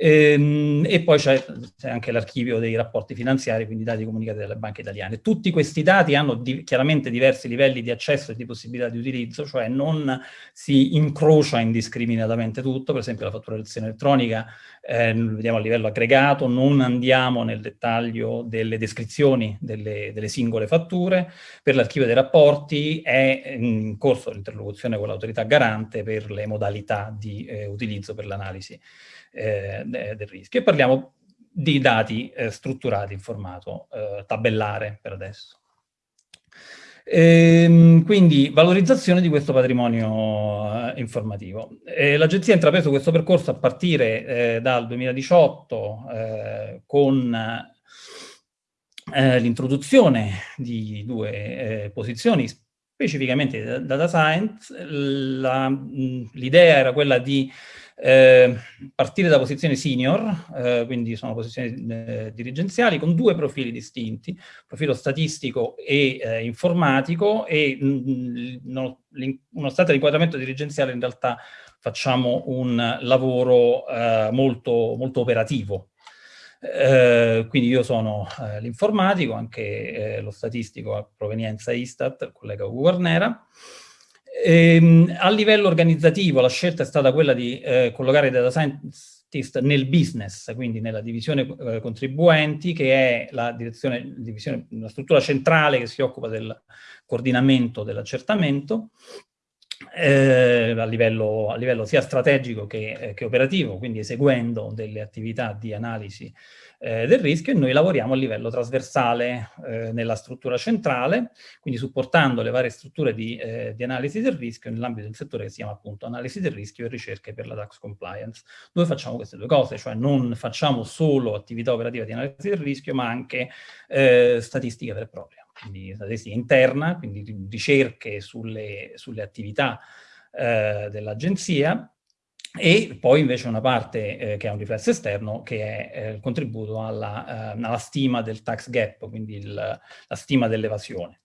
Ehm, e poi c'è anche l'archivio dei rapporti finanziari, quindi dati comunicati dalle banche italiane. Tutti questi dati hanno di, chiaramente diversi livelli di accesso e di possibilità di utilizzo, cioè non si incrocia indiscriminatamente tutto, per esempio la fatturazione elettronica eh, vediamo a livello aggregato, non andiamo nel dettaglio delle descrizioni delle, delle singole fatture, per l'archivio dei rapporti è in corso l'interlocuzione con l'autorità garante per le modalità di eh, utilizzo per l'analisi eh, del rischio. E parliamo di dati eh, strutturati in formato eh, tabellare per adesso. Ehm, quindi valorizzazione di questo patrimonio eh, informativo. L'Agenzia ha intrapreso questo percorso a partire eh, dal 2018 eh, con eh, l'introduzione di due eh, posizioni specificamente di data science. L'idea era quella di eh, partire da posizioni senior, eh, quindi sono posizioni eh, dirigenziali, con due profili distinti, profilo statistico e eh, informatico, e mh, mm, no, uno stato di inquadramento dirigenziale in realtà facciamo un lavoro eh, molto, molto operativo. Eh, quindi io sono l'informatico, anche lo statistico a provenienza Istat, il collega Guarnera, Ehm, a livello organizzativo la scelta è stata quella di eh, collocare i data scientist nel business, quindi nella divisione eh, contribuenti, che è la, divisione, la struttura centrale che si occupa del coordinamento dell'accertamento, eh, a, livello, a, livello, sia strategico che, eh, che, operativo, quindi eseguendo delle attività di analisi eh, del rischio e noi lavoriamo a livello trasversale eh, nella struttura centrale, quindi supportando le varie strutture di, eh, di analisi del rischio nell'ambito del settore che si chiama appunto analisi del rischio e ricerche per la tax compliance. Noi facciamo queste due cose, cioè non facciamo solo attività operativa di analisi del rischio, ma anche eh, statistica vera e propria, quindi statistica interna, quindi ricerche sulle, sulle attività eh, dell'agenzia, e poi invece una parte eh, che ha un riflesso esterno che è eh, il contributo alla, eh, alla, stima del tax gap, quindi il, la stima dell'evasione.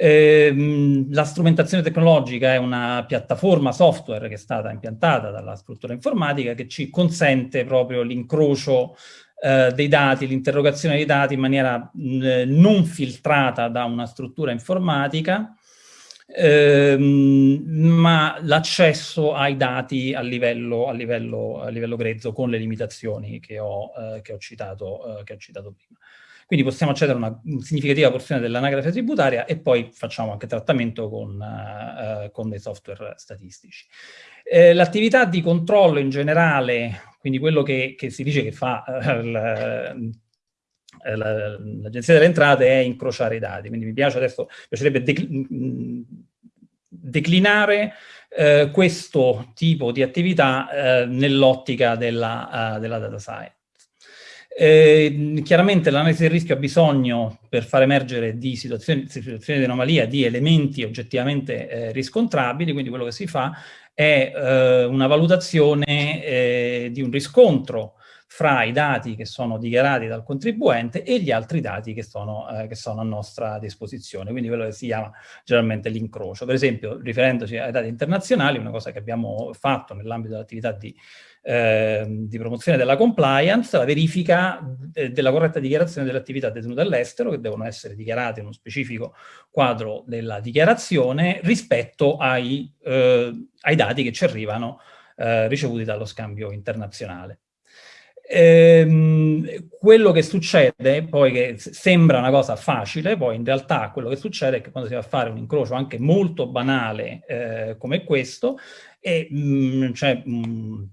Ehm, la strumentazione tecnologica è una piattaforma software che è stata impiantata dalla struttura informatica che ci consente proprio l'incrocio eh, dei dati, l'interrogazione dei dati in maniera mh, non filtrata da una struttura informatica, ehm, ma l'accesso ai dati a livello, a, livello, a livello, grezzo con le limitazioni che ho, eh, che ho, citato, eh, che ho citato prima. Quindi possiamo accedere a una significativa porzione dell'anagrafe tributaria e poi facciamo anche trattamento con, uh, con dei software statistici. Eh, L'attività di controllo in generale, quindi quello che, che si dice che fa uh, l'Agenzia delle Entrate è incrociare i dati, quindi mi piace adesso, piacerebbe decl declinare eh, questo tipo di attività eh, nell'ottica della, uh, della, data science. Eh, chiaramente l'analisi del rischio ha bisogno, per far emergere di situazioni, situazioni di anomalia, di elementi oggettivamente eh, riscontrabili, quindi quello che si fa è eh, una valutazione eh, di un riscontro fra i dati che sono dichiarati dal contribuente e gli altri dati che sono, eh, che sono a nostra disposizione, quindi quello che si chiama generalmente l'incrocio. Per esempio, riferendoci ai dati internazionali, una cosa che abbiamo fatto nell'ambito dell'attività di eh, di promozione della compliance, la verifica de della corretta dichiarazione delle attività detenute all'estero, che devono essere dichiarate in uno specifico quadro della dichiarazione, rispetto ai, eh, ai dati che ci arrivano eh, ricevuti dallo scambio internazionale. Ehm, quello che succede, poi che sembra una cosa facile, poi in realtà quello che succede è che quando si va a fare un incrocio anche molto banale eh, come questo, e, mh, cioè, mh,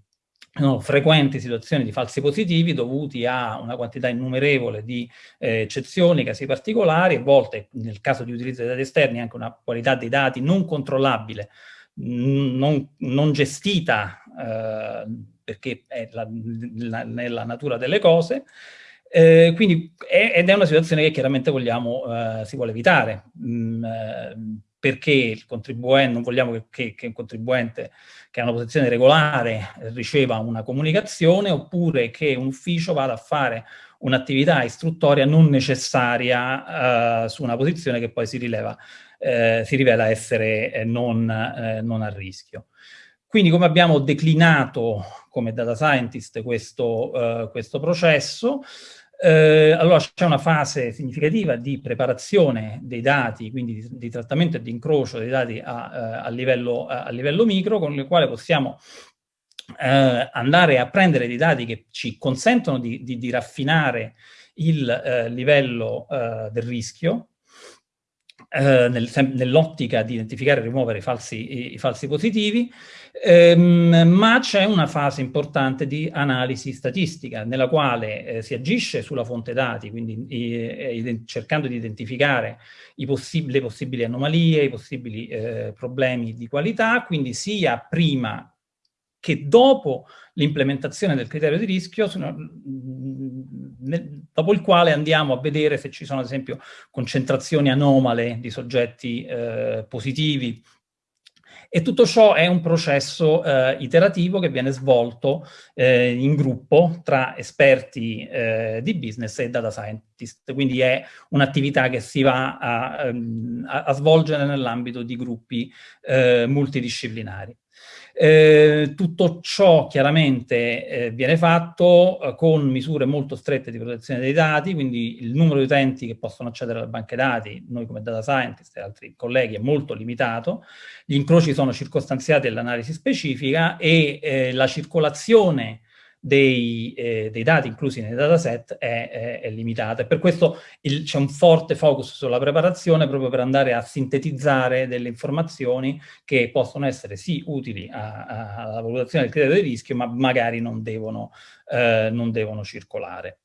no, frequenti situazioni di falsi positivi dovuti a una quantità innumerevole di eh, eccezioni, casi particolari, a volte nel caso di utilizzo dei dati esterni anche una qualità dei dati non controllabile, non, non gestita eh, perché è la, la, nella natura delle cose, eh, quindi è, ed è una situazione che chiaramente vogliamo, eh, si vuole evitare. Mm, eh, perché il contribuente, non vogliamo che, che, che, un contribuente che ha una posizione regolare riceva una comunicazione oppure che un ufficio vada a fare un'attività istruttoria non necessaria uh, su una posizione che poi si, rileva, eh, si rivela essere eh, non, eh, non, a rischio. Quindi come abbiamo declinato come data scientist questo, uh, questo processo, eh, allora c'è una fase significativa di preparazione dei dati, quindi di, di trattamento e di incrocio dei dati a, eh, a, livello, a, livello, micro, con il quale possiamo eh, andare a prendere dei dati che ci consentono di, di, di raffinare il eh, livello eh, del rischio, eh, nel, nell'ottica di identificare e rimuovere i falsi, i, i falsi positivi, ehm, ma c'è una fase importante di analisi statistica nella quale eh, si agisce sulla fonte dati, quindi eh, cercando di identificare possib le possibili anomalie, i possibili eh, problemi di qualità, quindi sia prima che dopo l'implementazione del criterio di rischio, dopo il quale andiamo a vedere se ci sono ad esempio concentrazioni anomale di soggetti eh, positivi e tutto ciò è un processo eh, iterativo che viene svolto eh, in gruppo tra esperti eh, di business e data scientist, quindi è un'attività che si va a, ehm, a, a svolgere nell'ambito di gruppi eh, multidisciplinari. Eh, tutto ciò chiaramente eh, viene fatto eh, con misure molto strette di protezione dei dati, quindi il numero di utenti che possono accedere alle banche dati, noi come data scientist e altri colleghi, è molto limitato, gli incroci sono circostanziati all'analisi specifica e eh, la circolazione dei, eh, dei, dati inclusi nei dataset è, è, è limitata e per questo c'è un forte focus sulla preparazione proprio per andare a sintetizzare delle informazioni che possono essere sì utili alla valutazione del criterio di rischio ma magari non devono, eh, non devono circolare.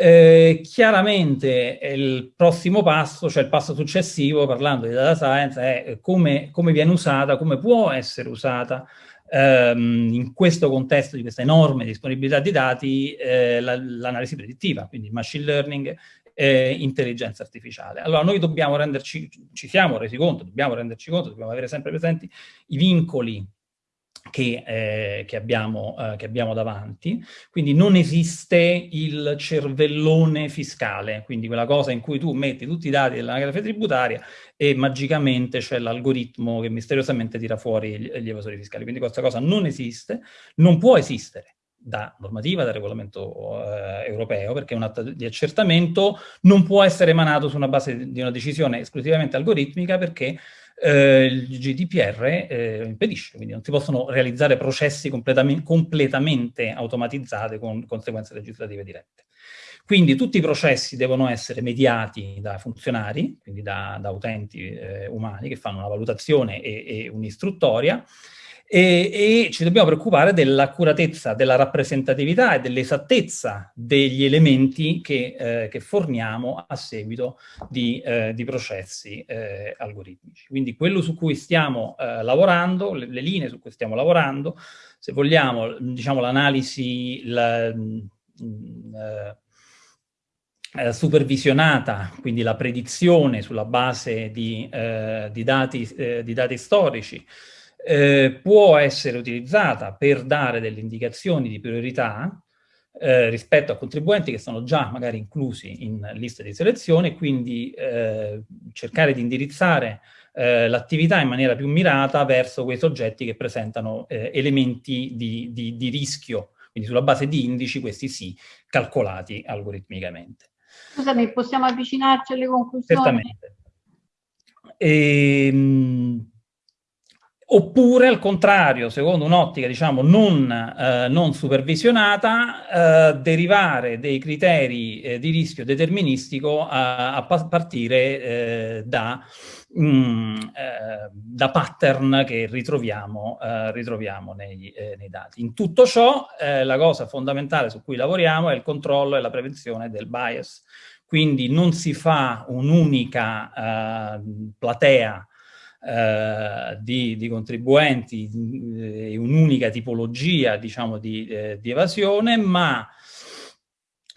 Eh, chiaramente il prossimo passo, cioè il passo successivo, parlando di data science, è come, come viene usata, come può essere usata ehm, in questo contesto di questa enorme disponibilità di dati eh, l'analisi la, predittiva, quindi machine learning e intelligenza artificiale. Allora noi dobbiamo renderci, ci siamo resi conto, dobbiamo renderci conto, dobbiamo avere sempre presenti i vincoli che, eh, che, abbiamo, eh, che, abbiamo, davanti, quindi non esiste il cervellone fiscale, quindi quella cosa in cui tu metti tutti i dati dell'anagrafe tributaria e magicamente c'è l'algoritmo che misteriosamente tira fuori gli, gli evasori fiscali, quindi questa cosa non esiste, non può esistere da normativa, da regolamento eh, europeo, perché un atto di accertamento non può essere emanato su una base di una decisione esclusivamente algoritmica perché eh, il GDPR eh, impedisce, quindi non si possono realizzare processi completamente, completamente automatizzati con conseguenze legislative dirette. Quindi tutti i processi devono essere mediati da funzionari, quindi da, da utenti eh, umani che fanno una valutazione e, e un'istruttoria, e, e, ci dobbiamo preoccupare dell'accuratezza, della rappresentatività e dell'esattezza degli elementi che, eh, che, forniamo a seguito di, eh, di processi eh, algoritmici. Quindi quello su cui stiamo eh, lavorando, le, le, linee su cui stiamo lavorando, se vogliamo, diciamo l'analisi la, mm, eh, eh, supervisionata, quindi la predizione sulla base di, di dati, di dati storici, eh, può essere utilizzata per dare delle indicazioni di priorità eh, rispetto a contribuenti che sono già magari inclusi in liste di selezione, quindi eh, cercare di indirizzare eh, l'attività in maniera più mirata verso quei soggetti che presentano eh, elementi di, di, di rischio, quindi sulla base di indici, questi sì, calcolati algoritmicamente. Scusami, possiamo avvicinarci alle conclusioni? Certamente. E, ehm, Oppure, al contrario, secondo un'ottica diciamo, non, eh, non supervisionata, eh, derivare dei criteri eh, di rischio deterministico a, a partire eh, da, mm, eh, da, pattern che ritroviamo, eh, ritroviamo nei, nei, dati. In tutto ciò, la cosa fondamentale su cui lavoriamo è il controllo e la prevenzione del bias. Quindi non si fa un'unica platea eh, di, di, contribuenti eh, un'unica tipologia diciamo, di, eh, di evasione, ma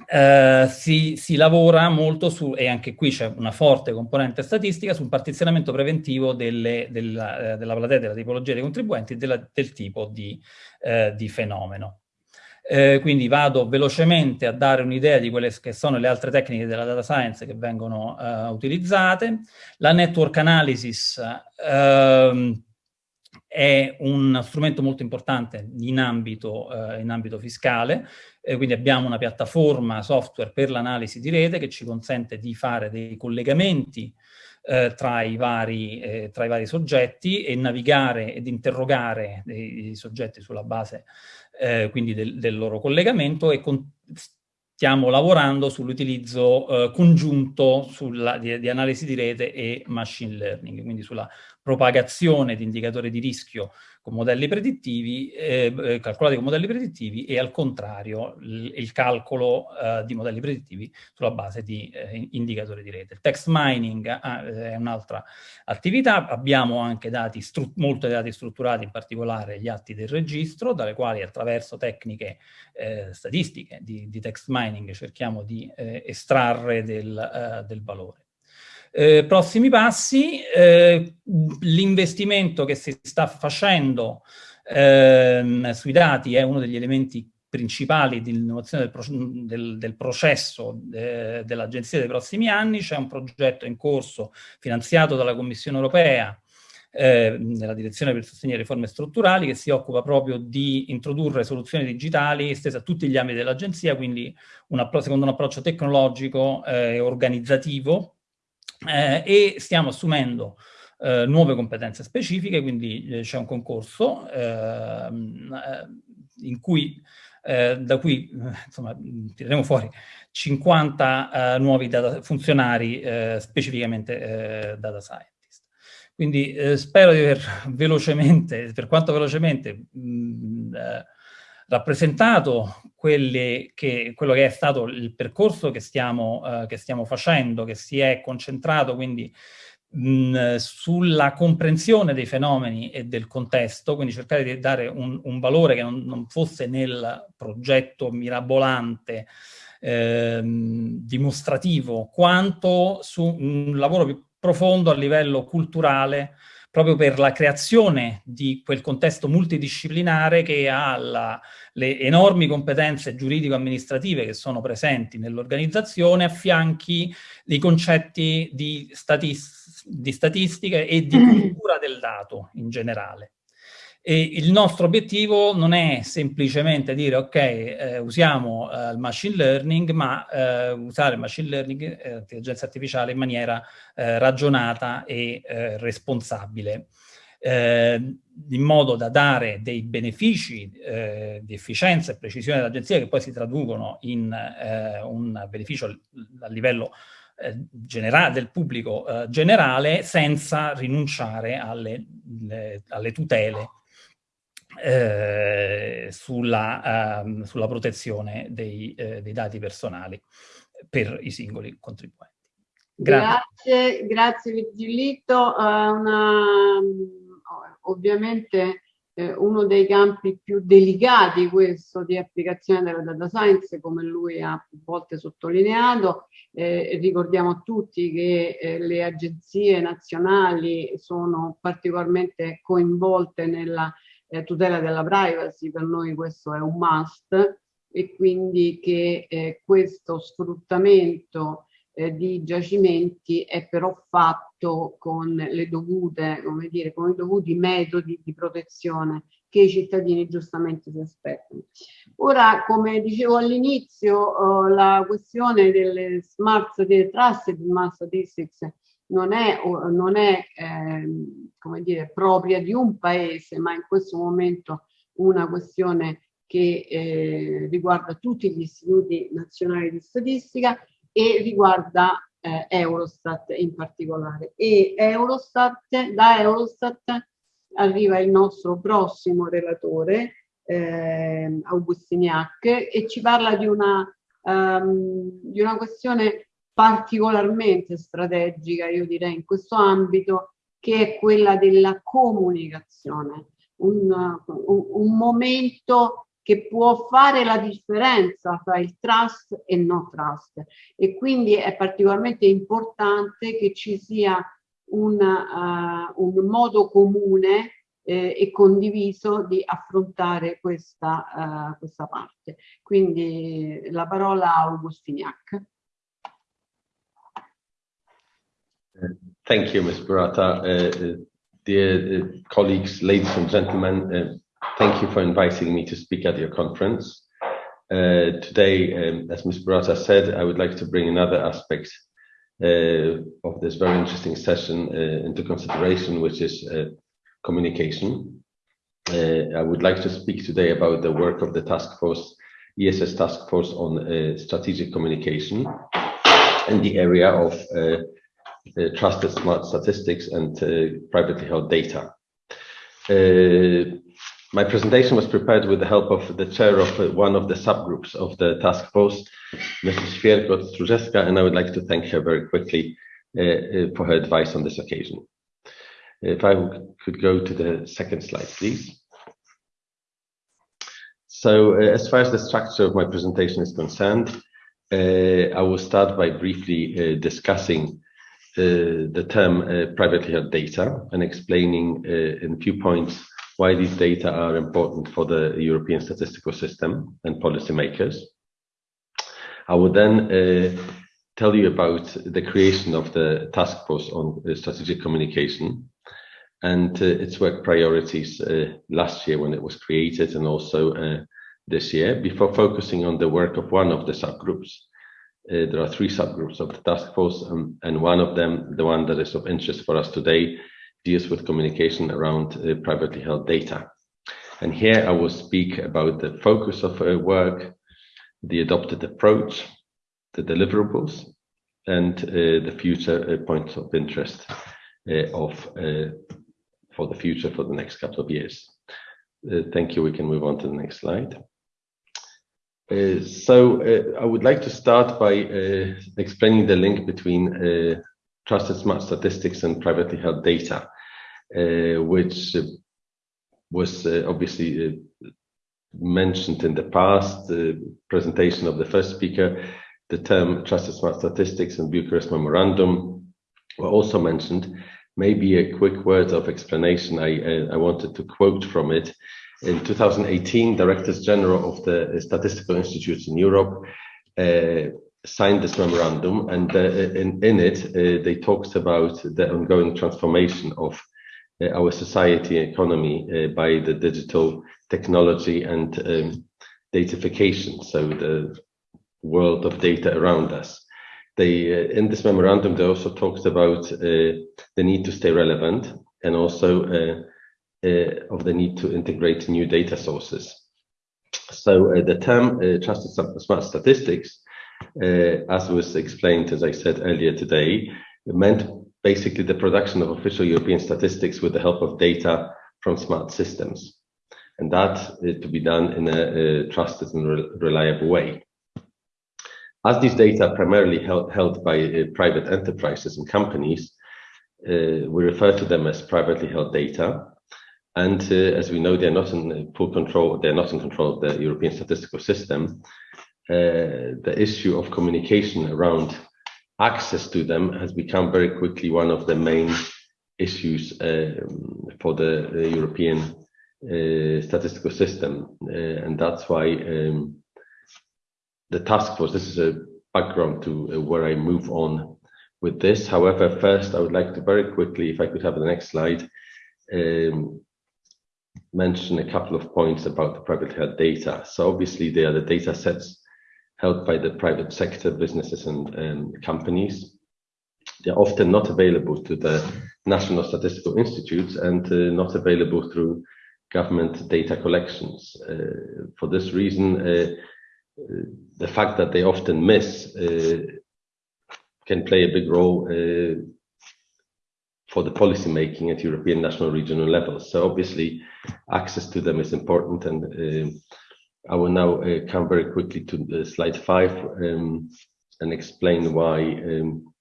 eh, si, si, lavora molto su, e anche qui c'è una forte componente statistica, sul partizionamento preventivo delle, della, eh, della platea della tipologia dei contribuenti e della, del tipo di, eh, di fenomeno. Eh, quindi vado velocemente a dare un'idea di quelle che sono le altre tecniche della data science che vengono eh, utilizzate. La network analysis ehm, è un strumento molto importante in ambito, eh, in ambito fiscale, eh, quindi abbiamo una piattaforma software per l'analisi di rete che ci consente di fare dei collegamenti eh, tra, i vari, eh, tra, i vari, soggetti e navigare ed interrogare i soggetti sulla base eh, quindi del, del, loro collegamento e con, stiamo lavorando sull'utilizzo eh, congiunto sulla, di, di, analisi di rete e machine learning, quindi sulla propagazione di indicatori di rischio con modelli predittivi, eh, eh, calcolati con modelli predittivi e al contrario il, calcolo eh, di modelli predittivi sulla base di eh, indicatori di rete. Il text mining ah, è un'altra attività, abbiamo anche dati molti dati strutturati, in particolare gli atti del registro, dalle quali attraverso tecniche eh, statistiche di, di, text mining cerchiamo di eh, estrarre del, del valore. Eh, prossimi passi, eh, l'investimento che si sta facendo eh, sui dati è uno degli elementi principali di innovazione del, pro del, del, processo eh, dell'Agenzia dei prossimi anni, c'è un progetto in corso finanziato dalla Commissione Europea eh, nella direzione per sostenere riforme strutturali che si occupa proprio di introdurre soluzioni digitali estese a tutti gli ambiti dell'agenzia, quindi un secondo un approccio tecnologico e eh, organizzativo eh, e stiamo assumendo eh, nuove competenze specifiche, quindi eh, c'è un concorso ehm, eh, in cui, eh, da cui insomma, tireremo fuori 50 nuovi data, funzionari specificamente data scientist. Quindi spero di aver [LAUGHS] velocemente, per quanto velocemente, mh, rappresentato che, quello che è stato il percorso che stiamo, uh, che stiamo facendo, che si è concentrato quindi mh, sulla comprensione dei fenomeni e del contesto, quindi cercare di dare un, un valore che non, non, fosse nel progetto mirabolante ehm, dimostrativo, quanto su un lavoro più profondo a livello culturale proprio per la creazione di quel contesto multidisciplinare che ha la, le enormi competenze giuridico-amministrative che sono presenti nell'organizzazione affianchi dei concetti di, statis di statistica e di cultura del dato in generale. E il nostro obiettivo non è semplicemente dire ok, eh, usiamo eh, il machine learning, ma eh, usare il machine learning, eh, intelligenza artificiale, in maniera eh, ragionata e eh, responsabile, in modo da dare dei benefici di efficienza e precisione dell'agenzia che poi si traducono in un beneficio a livello del pubblico generale senza rinunciare alle, le, alle tutele eh, sulla, um, sulla, protezione dei, eh, dei, dati personali per i singoli contribuenti. Grazie, grazie, grazie Virgilito. Uh, una, ovviamente eh, uno dei campi più delicati questo di applicazione della data science, come lui ha più volte sottolineato. Eh, ricordiamo a tutti che eh, le agenzie nazionali sono particolarmente coinvolte nella eh, tutela della privacy, per noi questo è un must, e quindi che eh, questo sfruttamento eh, di giacimenti è però fatto con le dovute, come dire, con i dovuti metodi di protezione che i cittadini giustamente si aspettano. Ora, come dicevo all'inizio, eh, la questione delle smart trusted smart statistics non è, non è eh, come dire, propria di un paese, ma in questo momento una questione che eh, riguarda tutti gli istituti nazionali di statistica e riguarda eh, Eurostat in particolare. E Eurostat, da Eurostat arriva il nostro prossimo relatore, eh, Augustiniac, e ci parla di una, um, di una questione particolarmente strategica, io direi, in questo ambito, che è quella della comunicazione. Un, un, un momento che può fare la differenza tra il trust e il no trust e quindi è particolarmente importante che ci sia un, uh, un modo comune eh, e condiviso di affrontare questa, uh, questa parte. Quindi la parola a Augustiniac. Thank you, Ms. Burata. Uh, dear uh, colleagues, ladies and gentlemen, uh, thank you for inviting me to speak at your conference. Uh, today, um, as Ms. Burata said, I would like to bring another aspect uh, of this very interesting session uh, into consideration, which is communication. I would like to speak today about the work of the task force, ESS task force on strategic communication in the area of uh, trusted smart statistics and uh, privately held data. Uh, my presentation was prepared with the help of the chair of one of the subgroups of the task force, Mrs. Świerkot-Strużewska, and I would like to thank her very quickly for her advice on this occasion. If I could go to the second slide, please. So uh, as far as the structure of my presentation is concerned, uh, I will start by briefly uh, discussing uh, the term uh, privately held data and explaining uh, in a few points why these data are important for the European statistical system and policymakers. I will then tell you about the creation of the task force on strategic communication and uh, its work priorities uh, last year when it was created and also uh, this year before focusing on the work of one of the subgroups uh, there are three subgroups of the task force, um, and one of them, the one that is of interest for us today, deals with communication around uh, privately held data. And here I will speak about the focus of our work, the adopted approach, the deliverables, and uh, the future uh, points of interest uh, of uh, for the future for the next couple of years. thank you. We can move on to the next slide. Uh, so uh, I would like to start by uh, explaining the link between uh, trusted smart statistics and privately held data, uh, which was obviously mentioned in the past presentation of the first speaker. The term trusted smart statistics and Bucharest Memorandum were also mentioned. Maybe a quick word of explanation. I, I wanted to quote from it in 2018, Directors General of the Statistical Institutes in Europe uh, signed this memorandum, and uh, in, in, it, uh, they talked about the ongoing transformation of uh, our society and economy uh, by the digital technology and um, so the world of data around us. They, uh, in this memorandum, they also talked about the need to stay relevant and also uh, of the need to integrate new data sources. So uh, the term uh, trusted smart statistics, as was explained, as I said earlier today, meant basically the production of official European statistics with the help of data from smart systems. And that to be done in a, a trusted and re reliable way. As these data are primarily held, held by uh, private enterprises and companies, uh, we refer to them as privately held data. And uh, as we know, they're not in full control, they're not in control of the European statistical system. Uh, the issue of communication around access to them has become very quickly one of the main issues um, for the, the European uh, statistical system. Uh, and that's why um, the task force, this is a background to uh, where I move on with this. However, first I would like to very quickly, if I could have the next slide, um, mention a couple of points about the private held data. So obviously they are the data sets held by the private sector, businesses and um, companies. They're often not available to the National Statistical Institutes and uh, not available through government data collections. Uh, for this reason, uh, the fact that they often miss uh, can play a big role uh, for the policy making at European national regional levels. So obviously access to them is important and uh, I will now uh, come very quickly to slide five um, and explain why um,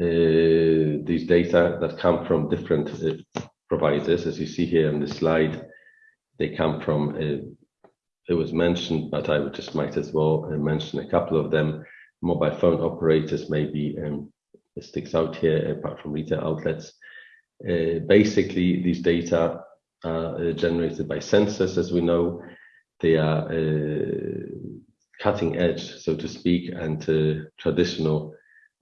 uh, these data that come from different uh, providers, as you see here on the slide, they come from, uh, it was mentioned, but I would just might as well mention a couple of them. Mobile phone operators maybe um, sticks out here apart from retail outlets. Uh, basically, these data are uh, generated by sensors, as we know. They are uh, cutting edge, so to speak, and traditional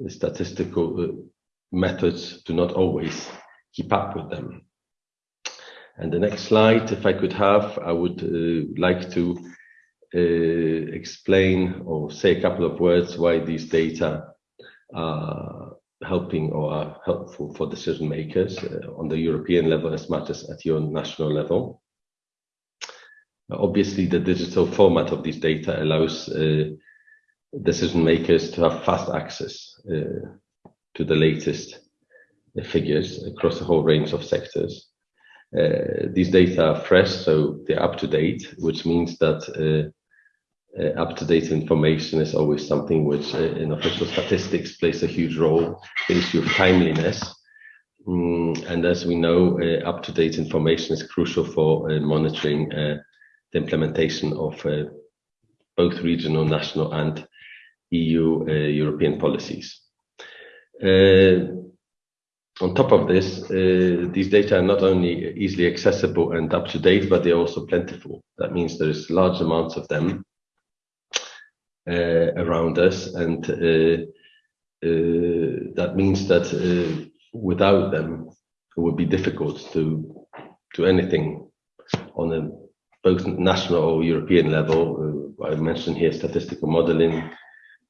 statistical methods do not always keep up with them. And the next slide, if I could have, I would like to explain or say a couple of words why these data are helping or helpful for decision makers uh, on the European level as much as at your national level. Obviously, the digital format of these data allows uh, decision makers to have fast access uh, to the latest figures across a whole range of sectors. These data are fresh, so they're up to date, which means that uh, uh, up-to-date information is always something which uh, in official statistics plays a huge role, the issue of timeliness. Mm, and as we know, uh, up-to-date information is crucial for uh, monitoring the implementation of both regional, national and EU European policies. On top of this, uh, these data are not only easily accessible and up to date, but they're also plentiful. That means there's large amounts of them uh, around us, and uh, uh, that means that uh, without them, it would be difficult to do anything on a both national or European level. Uh, I mentioned here statistical modeling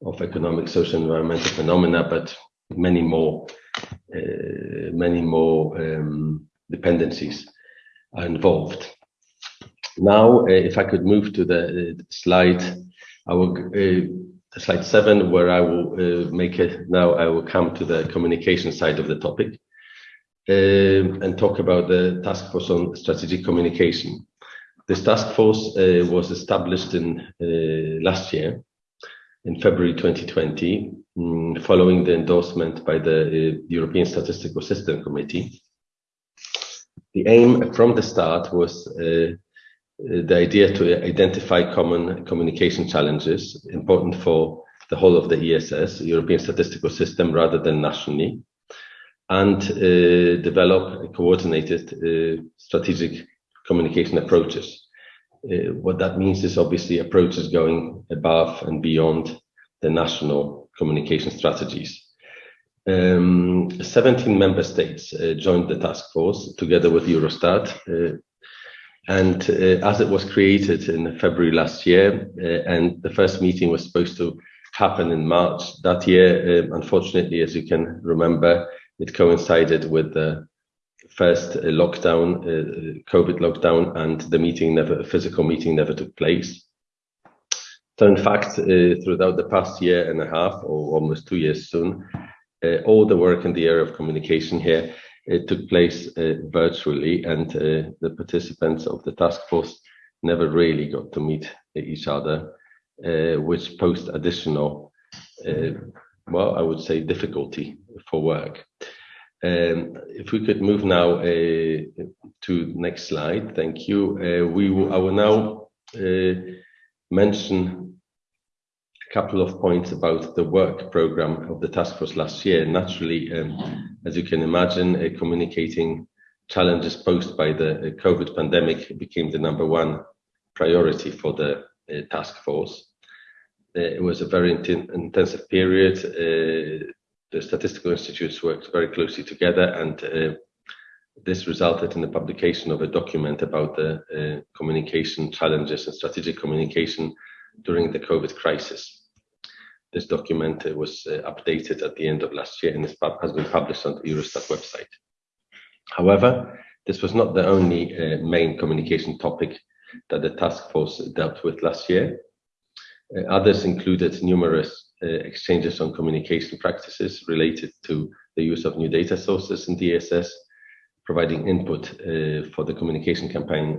of economic, social, environmental phenomena, but many more uh, many more um, dependencies are involved. Now, uh, if I could move to the uh, slide, I will slide seven, where I will make it now. I will come to the communication side of the topic. Uh, and talk about the task force on strategic communication. This task force uh, was established in uh, last year in February 2020, um, following the endorsement by the uh, European Statistical System Committee. The aim from the start was uh, the idea to identify common communication challenges important for the whole of the ESS, European Statistical System, rather than nationally, and uh, develop coordinated uh, strategic communication approaches uh, what that means is obviously approaches going above and beyond the national communication strategies. Um, 17 member states uh, joined the task force together with Eurostat. Uh, and uh, as it was created in February last year, uh, and the first meeting was supposed to happen in March that year, uh, unfortunately, as you can remember, it coincided with the first uh, lockdown, uh, COVID lockdown, and the meeting never, a physical meeting never took place. So in fact, uh, throughout the past year and a half, or almost two years soon, uh, all the work in the area of communication here it took place uh, virtually, and uh, the participants of the task force never really got to meet each other, which posed additional, well, I would say, difficulty for work. Um, if we could move now uh, to next slide, thank you. Uh, we will, I will now uh, mention couple of points about the work program of the task force last year. Naturally, um, as you can imagine, uh, communicating challenges posed by the uh, COVID pandemic became the number one priority for the uh, task force. it was a very int intensive period. Uh, the statistical institutes worked very closely together and uh, this resulted in the publication of a document about the uh, communication challenges and strategic communication during the COVID crisis. This document uh, was uh, updated at the end of last year and has been published on the Eurostat website. However, this was not the only uh, main communication topic that the task force dealt with last year. Uh, others included numerous uh, exchanges on communication practices related to the use of new data sources in DSS, providing input uh, for the communication campaign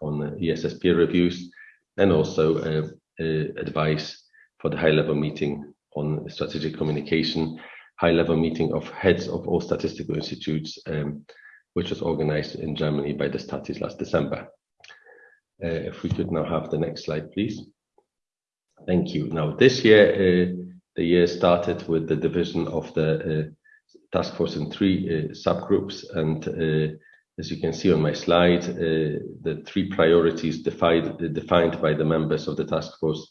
on ESS peer reviews, and also advice for the high-level meeting on strategic communication, high-level meeting of heads of all statistical institutes, um, which was organized in Germany by the Statis last December. Uh, if we could now have the next slide, please. Thank you. Now, this year, uh, the year started with the division of the uh, task force in three uh, subgroups. And uh, as you can see on my slide, uh, the three priorities defined, defined by the members of the task force,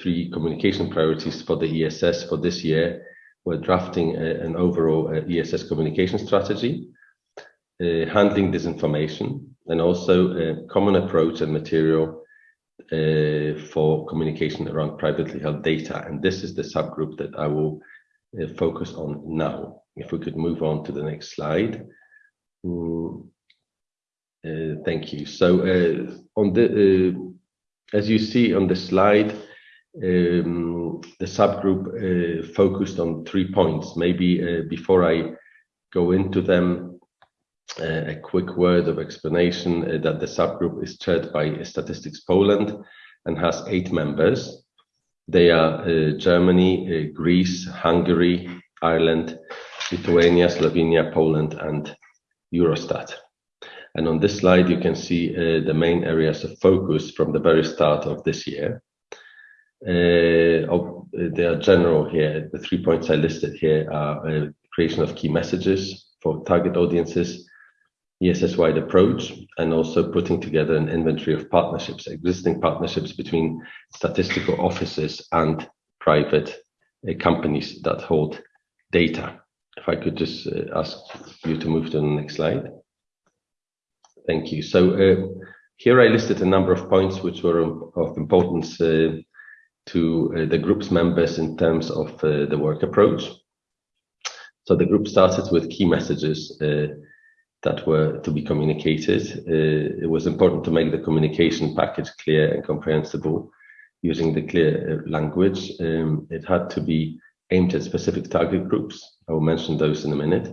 three communication priorities for the ESS for this year We're drafting an overall ESS communication strategy, handling disinformation, and also a common approach and material uh, for communication around privately held data. And this is the subgroup that I will uh, focus on now. If we could move on to the next slide. Mm, uh, thank you. So uh, on the, uh, as you see on the slide, um, the subgroup uh, focused on three points. Maybe before I go into them, a quick word of explanation uh, that the subgroup is chaired by Statistics Poland and has eight members. They are uh, Germany, uh, Greece, Hungary, Ireland, Lithuania, Slovenia, Poland, and Eurostat. And on this slide, you can see uh, the main areas of focus from the very start of this year. Uh, of, they are general here. The three points I listed here are uh, creation of key messages for target audiences, ESS-wide approach and also putting together an inventory of partnerships, existing partnerships between statistical offices and private uh, companies that hold data. If I could just uh, ask you to move to the next slide. Thank you. So uh, here I listed a number of points which were of importance to uh, the group's members in terms of uh, the work approach. So the group started with key messages that were to be communicated. Uh, it was important to make the communication package clear and comprehensible using the clear uh, language. Um, it had to be aimed at specific target groups. I will mention those in a minute.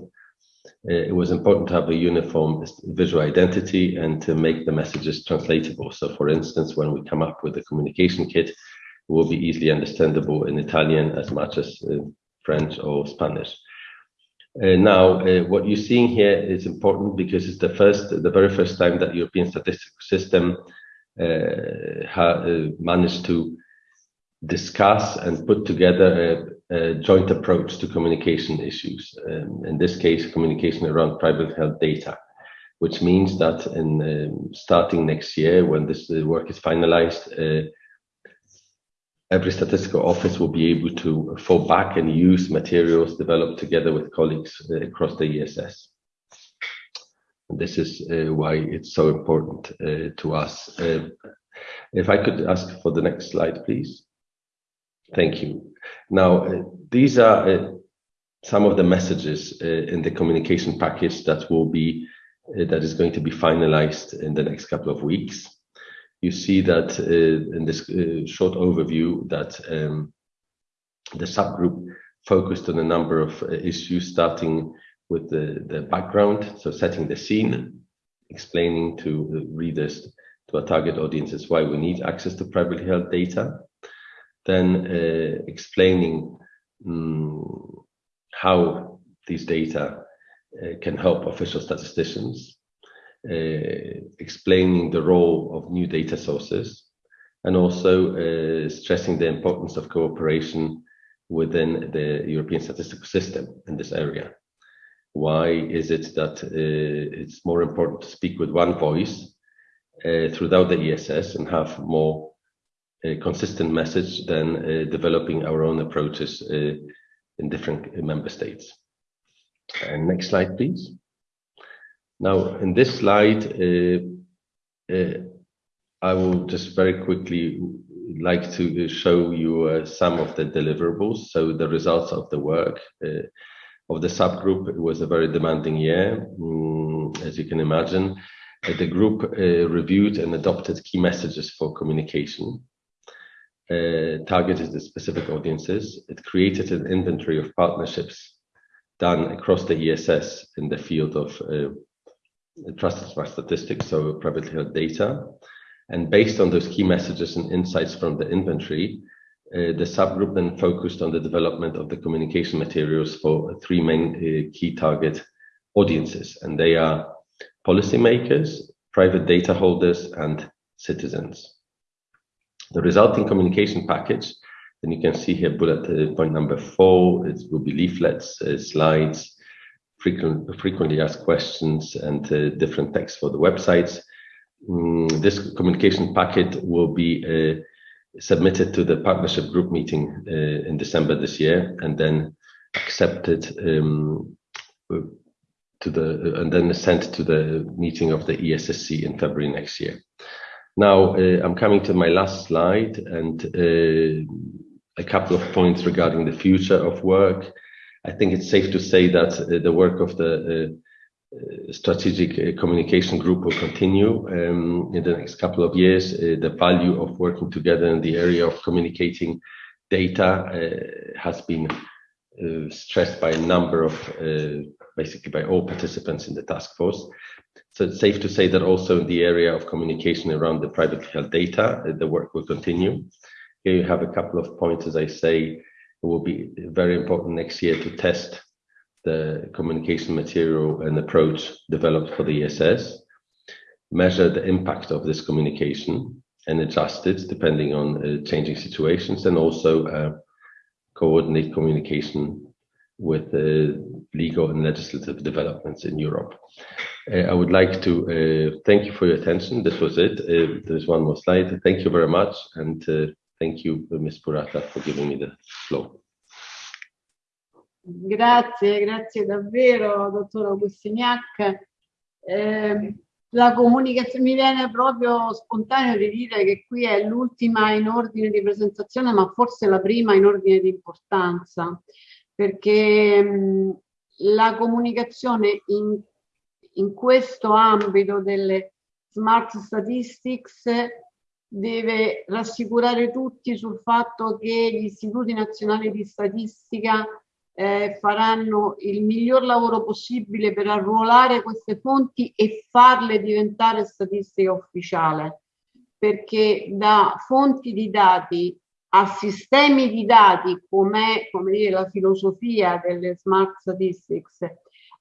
Uh, it was important to have a uniform visual identity and to make the messages translatable. So for instance, when we come up with a communication kit, it will be easily understandable in Italian as much as uh, French or Spanish. Uh, now, uh, what you're seeing here is important because it's the first, the very first time that European statistical system uh, uh, managed to discuss and put together a, a joint approach to communication issues. Um, in this case, communication around private health data, which means that in um, starting next year, when this work is finalized, uh, every statistical office will be able to fall back and use materials developed together with colleagues uh, across the ESS. This is uh, why it's so important uh, to us. Uh, if I could ask for the next slide, please. Thank you. Now, uh, these are uh, some of the messages in the communication package that will be that is going to be finalized in the next couple of weeks you see that uh, in this uh, short overview that um, the subgroup focused on a number of uh, issues, starting with the, the background, so setting the scene, explaining to readers, to our target audiences, why we need access to privately held data, then uh, explaining um, how these data uh, can help official statisticians, explaining the role of new data sources and also uh, stressing the importance of cooperation within the European statistical system in this area. Why is it that uh, it's more important to speak with one voice uh, throughout the ESS and have more consistent message than uh, developing our own approaches uh, in different member states. And next slide, please. Now, in this slide, I will just very quickly like to show you uh, some of the deliverables. So the results of the work uh, of the subgroup. It was a very demanding year, mm, as you can imagine. Uh, the group uh, reviewed and adopted key messages for communication, uh, targeted the specific audiences. It created an inventory of partnerships done across the ESS in the field of uh, trusted smart statistics, so privately held data. And based on those key messages and insights from the inventory, uh, the subgroup then focused on the development of the communication materials for three main uh, key target audiences, and they are policymakers, private data holders, and citizens. The resulting communication package, and you can see here bullet uh, point number four, it will be leaflets, uh, slides, frequent, frequently asked questions, and uh, different text for the websites. Mm, this communication packet will be uh, submitted to the partnership group meeting uh, in December this year and then accepted um, to the and then sent to the meeting of the ESSC in February next year. Now uh, I'm coming to my last slide and uh, a couple of points regarding the future of work. I think it's safe to say that uh, the work of the uh, strategic uh, communication group will continue um, in the next couple of years. The value of working together in the area of communicating data has been uh, stressed by a number of, uh, basically by all participants in the task force. So it's safe to say that also in the area of communication around the privately held data, uh, the work will continue. Here you have a couple of points, as I say, it will be very important next year to test the communication material and approach developed for the ESS, measure the impact of this communication and adjust it depending on uh, changing situations and also uh, coordinate communication with uh, legal and legislative developments in Europe. Uh, I would like to uh, thank you for your attention. This was it. Uh, there's one more slide. Thank you very much. And thank you, Ms. Purata, for giving me the floor. Grazie, grazie davvero, dottor Augustiniak. Eh, la comunicazione mi viene proprio spontaneo di dire che qui è l'ultima in ordine di presentazione, ma forse la prima in ordine di importanza, perché mh, la comunicazione in, in questo ambito delle smart statistics deve rassicurare tutti sul fatto che gli istituti nazionali di statistica eh, faranno il miglior lavoro possibile per arruolare queste fonti e farle diventare statistica ufficiale, perché da fonti di dati a sistemi di dati, come come dire, la filosofia delle smart statistics,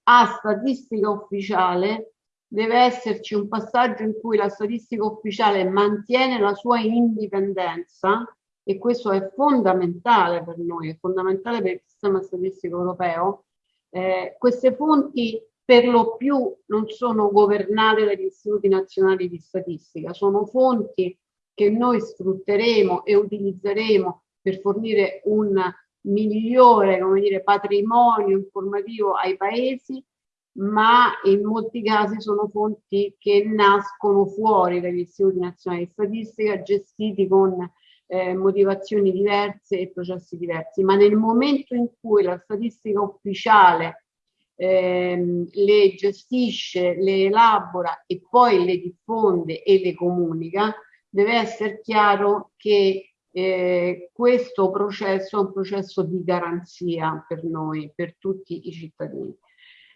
a statistica ufficiale, deve esserci un passaggio in cui la statistica ufficiale mantiene la sua indipendenza e questo è fondamentale per noi, è fondamentale per il sistema statistico europeo, eh, queste fonti per lo più non sono governate dagli istituti nazionali di statistica, sono fonti che noi sfrutteremo e utilizzeremo per fornire un migliore dire, patrimonio informativo ai paesi, ma in molti casi sono fonti che nascono fuori dagli istituti nazionali di statistica, gestiti con eh, motivazioni diverse e processi diversi, ma nel momento in cui la statistica ufficiale ehm, le gestisce, le elabora e poi le diffonde e le comunica, deve essere chiaro che eh, questo processo è un processo di garanzia per noi, per tutti i cittadini.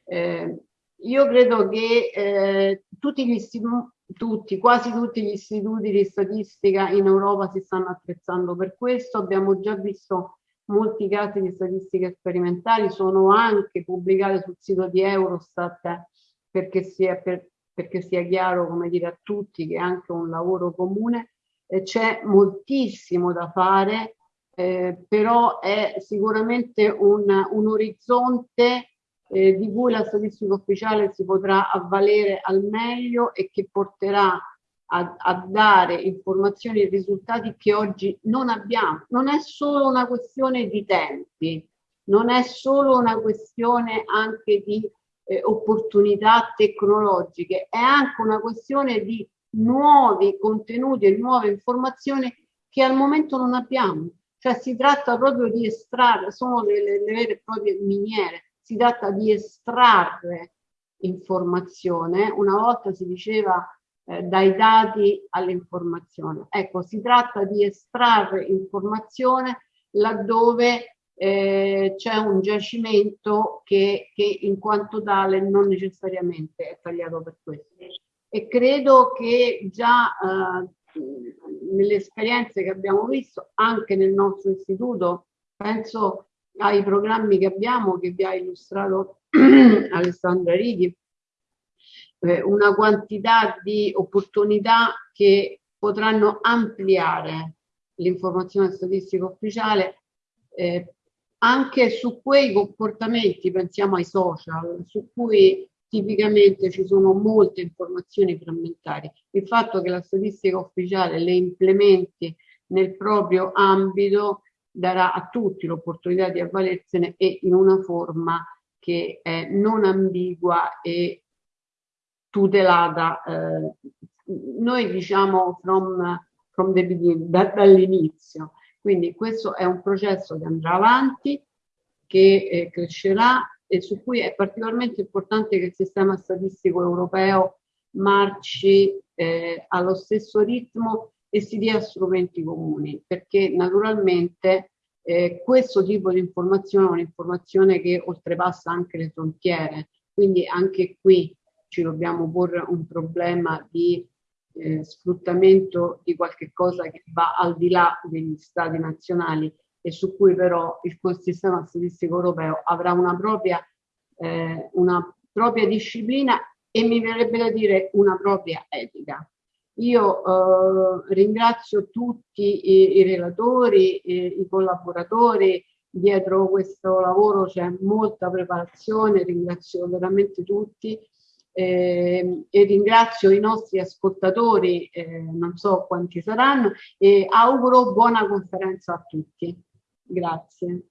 Eh, io credo che eh, tutti gli istituti tutti, quasi tutti gli istituti di statistica in Europa si stanno attrezzando per questo. Abbiamo già visto molti casi di statistica sperimentali, sono anche pubblicati sul sito di Eurostat perché sia, per, perché sia chiaro come dire, a tutti che è anche un lavoro comune. C'è moltissimo da fare, eh, però è sicuramente un, un orizzonte eh, di cui la statistica ufficiale si potrà avvalere al meglio e che porterà a, a, dare informazioni e risultati che oggi non abbiamo. Non è solo una questione di tempi, non è solo una questione anche di eh, opportunità tecnologiche, è anche una questione di nuovi contenuti e nuove informazioni che al momento non abbiamo. Cioè si tratta proprio di estrarre, sono le, le, le vere e proprie miniere, si tratta di estrarre informazione. Una volta si diceva eh, dai dati all'informazione. Ecco, si tratta di estrarre informazione laddove eh, c'è un giacimento che, che, in quanto tale non necessariamente è tagliato per questo. E credo che già eh, nelle esperienze che abbiamo visto, anche nel nostro istituto, penso ai programmi che abbiamo, che vi ha illustrato [CLEARS THROAT] Alessandra Righi, eh, una quantità di opportunità che potranno ampliare l'informazione statistica ufficiale eh, anche su quei comportamenti, pensiamo ai social, su cui tipicamente ci sono molte informazioni frammentarie. Il fatto che la statistica ufficiale le implementi nel proprio ambito darà a tutti l'opportunità di avvalersene e in una forma che è non ambigua e tutelata. Eh, noi diciamo from, from the beginning, da, dall'inizio. Quindi questo è un processo che andrà avanti, che eh, crescerà e su cui è particolarmente importante che il sistema statistico europeo marci eh, allo stesso ritmo e si dia strumenti comuni, perché naturalmente eh, questo tipo di informazione è un'informazione che oltrepassa anche le frontiere, quindi anche qui ci dobbiamo porre un problema di eh, sfruttamento di qualche cosa che va al di là degli stati nazionali e su cui però il sistema statistico europeo avrà una propria, eh, una propria disciplina e mi verrebbe da dire una propria etica. Io eh, ringrazio tutti i, i relatori, i, i collaboratori, dietro questo lavoro c'è molta preparazione, ringrazio veramente tutti eh, e ringrazio i nostri ascoltatori, eh, non so quanti saranno, e auguro buona conferenza a tutti. Grazie.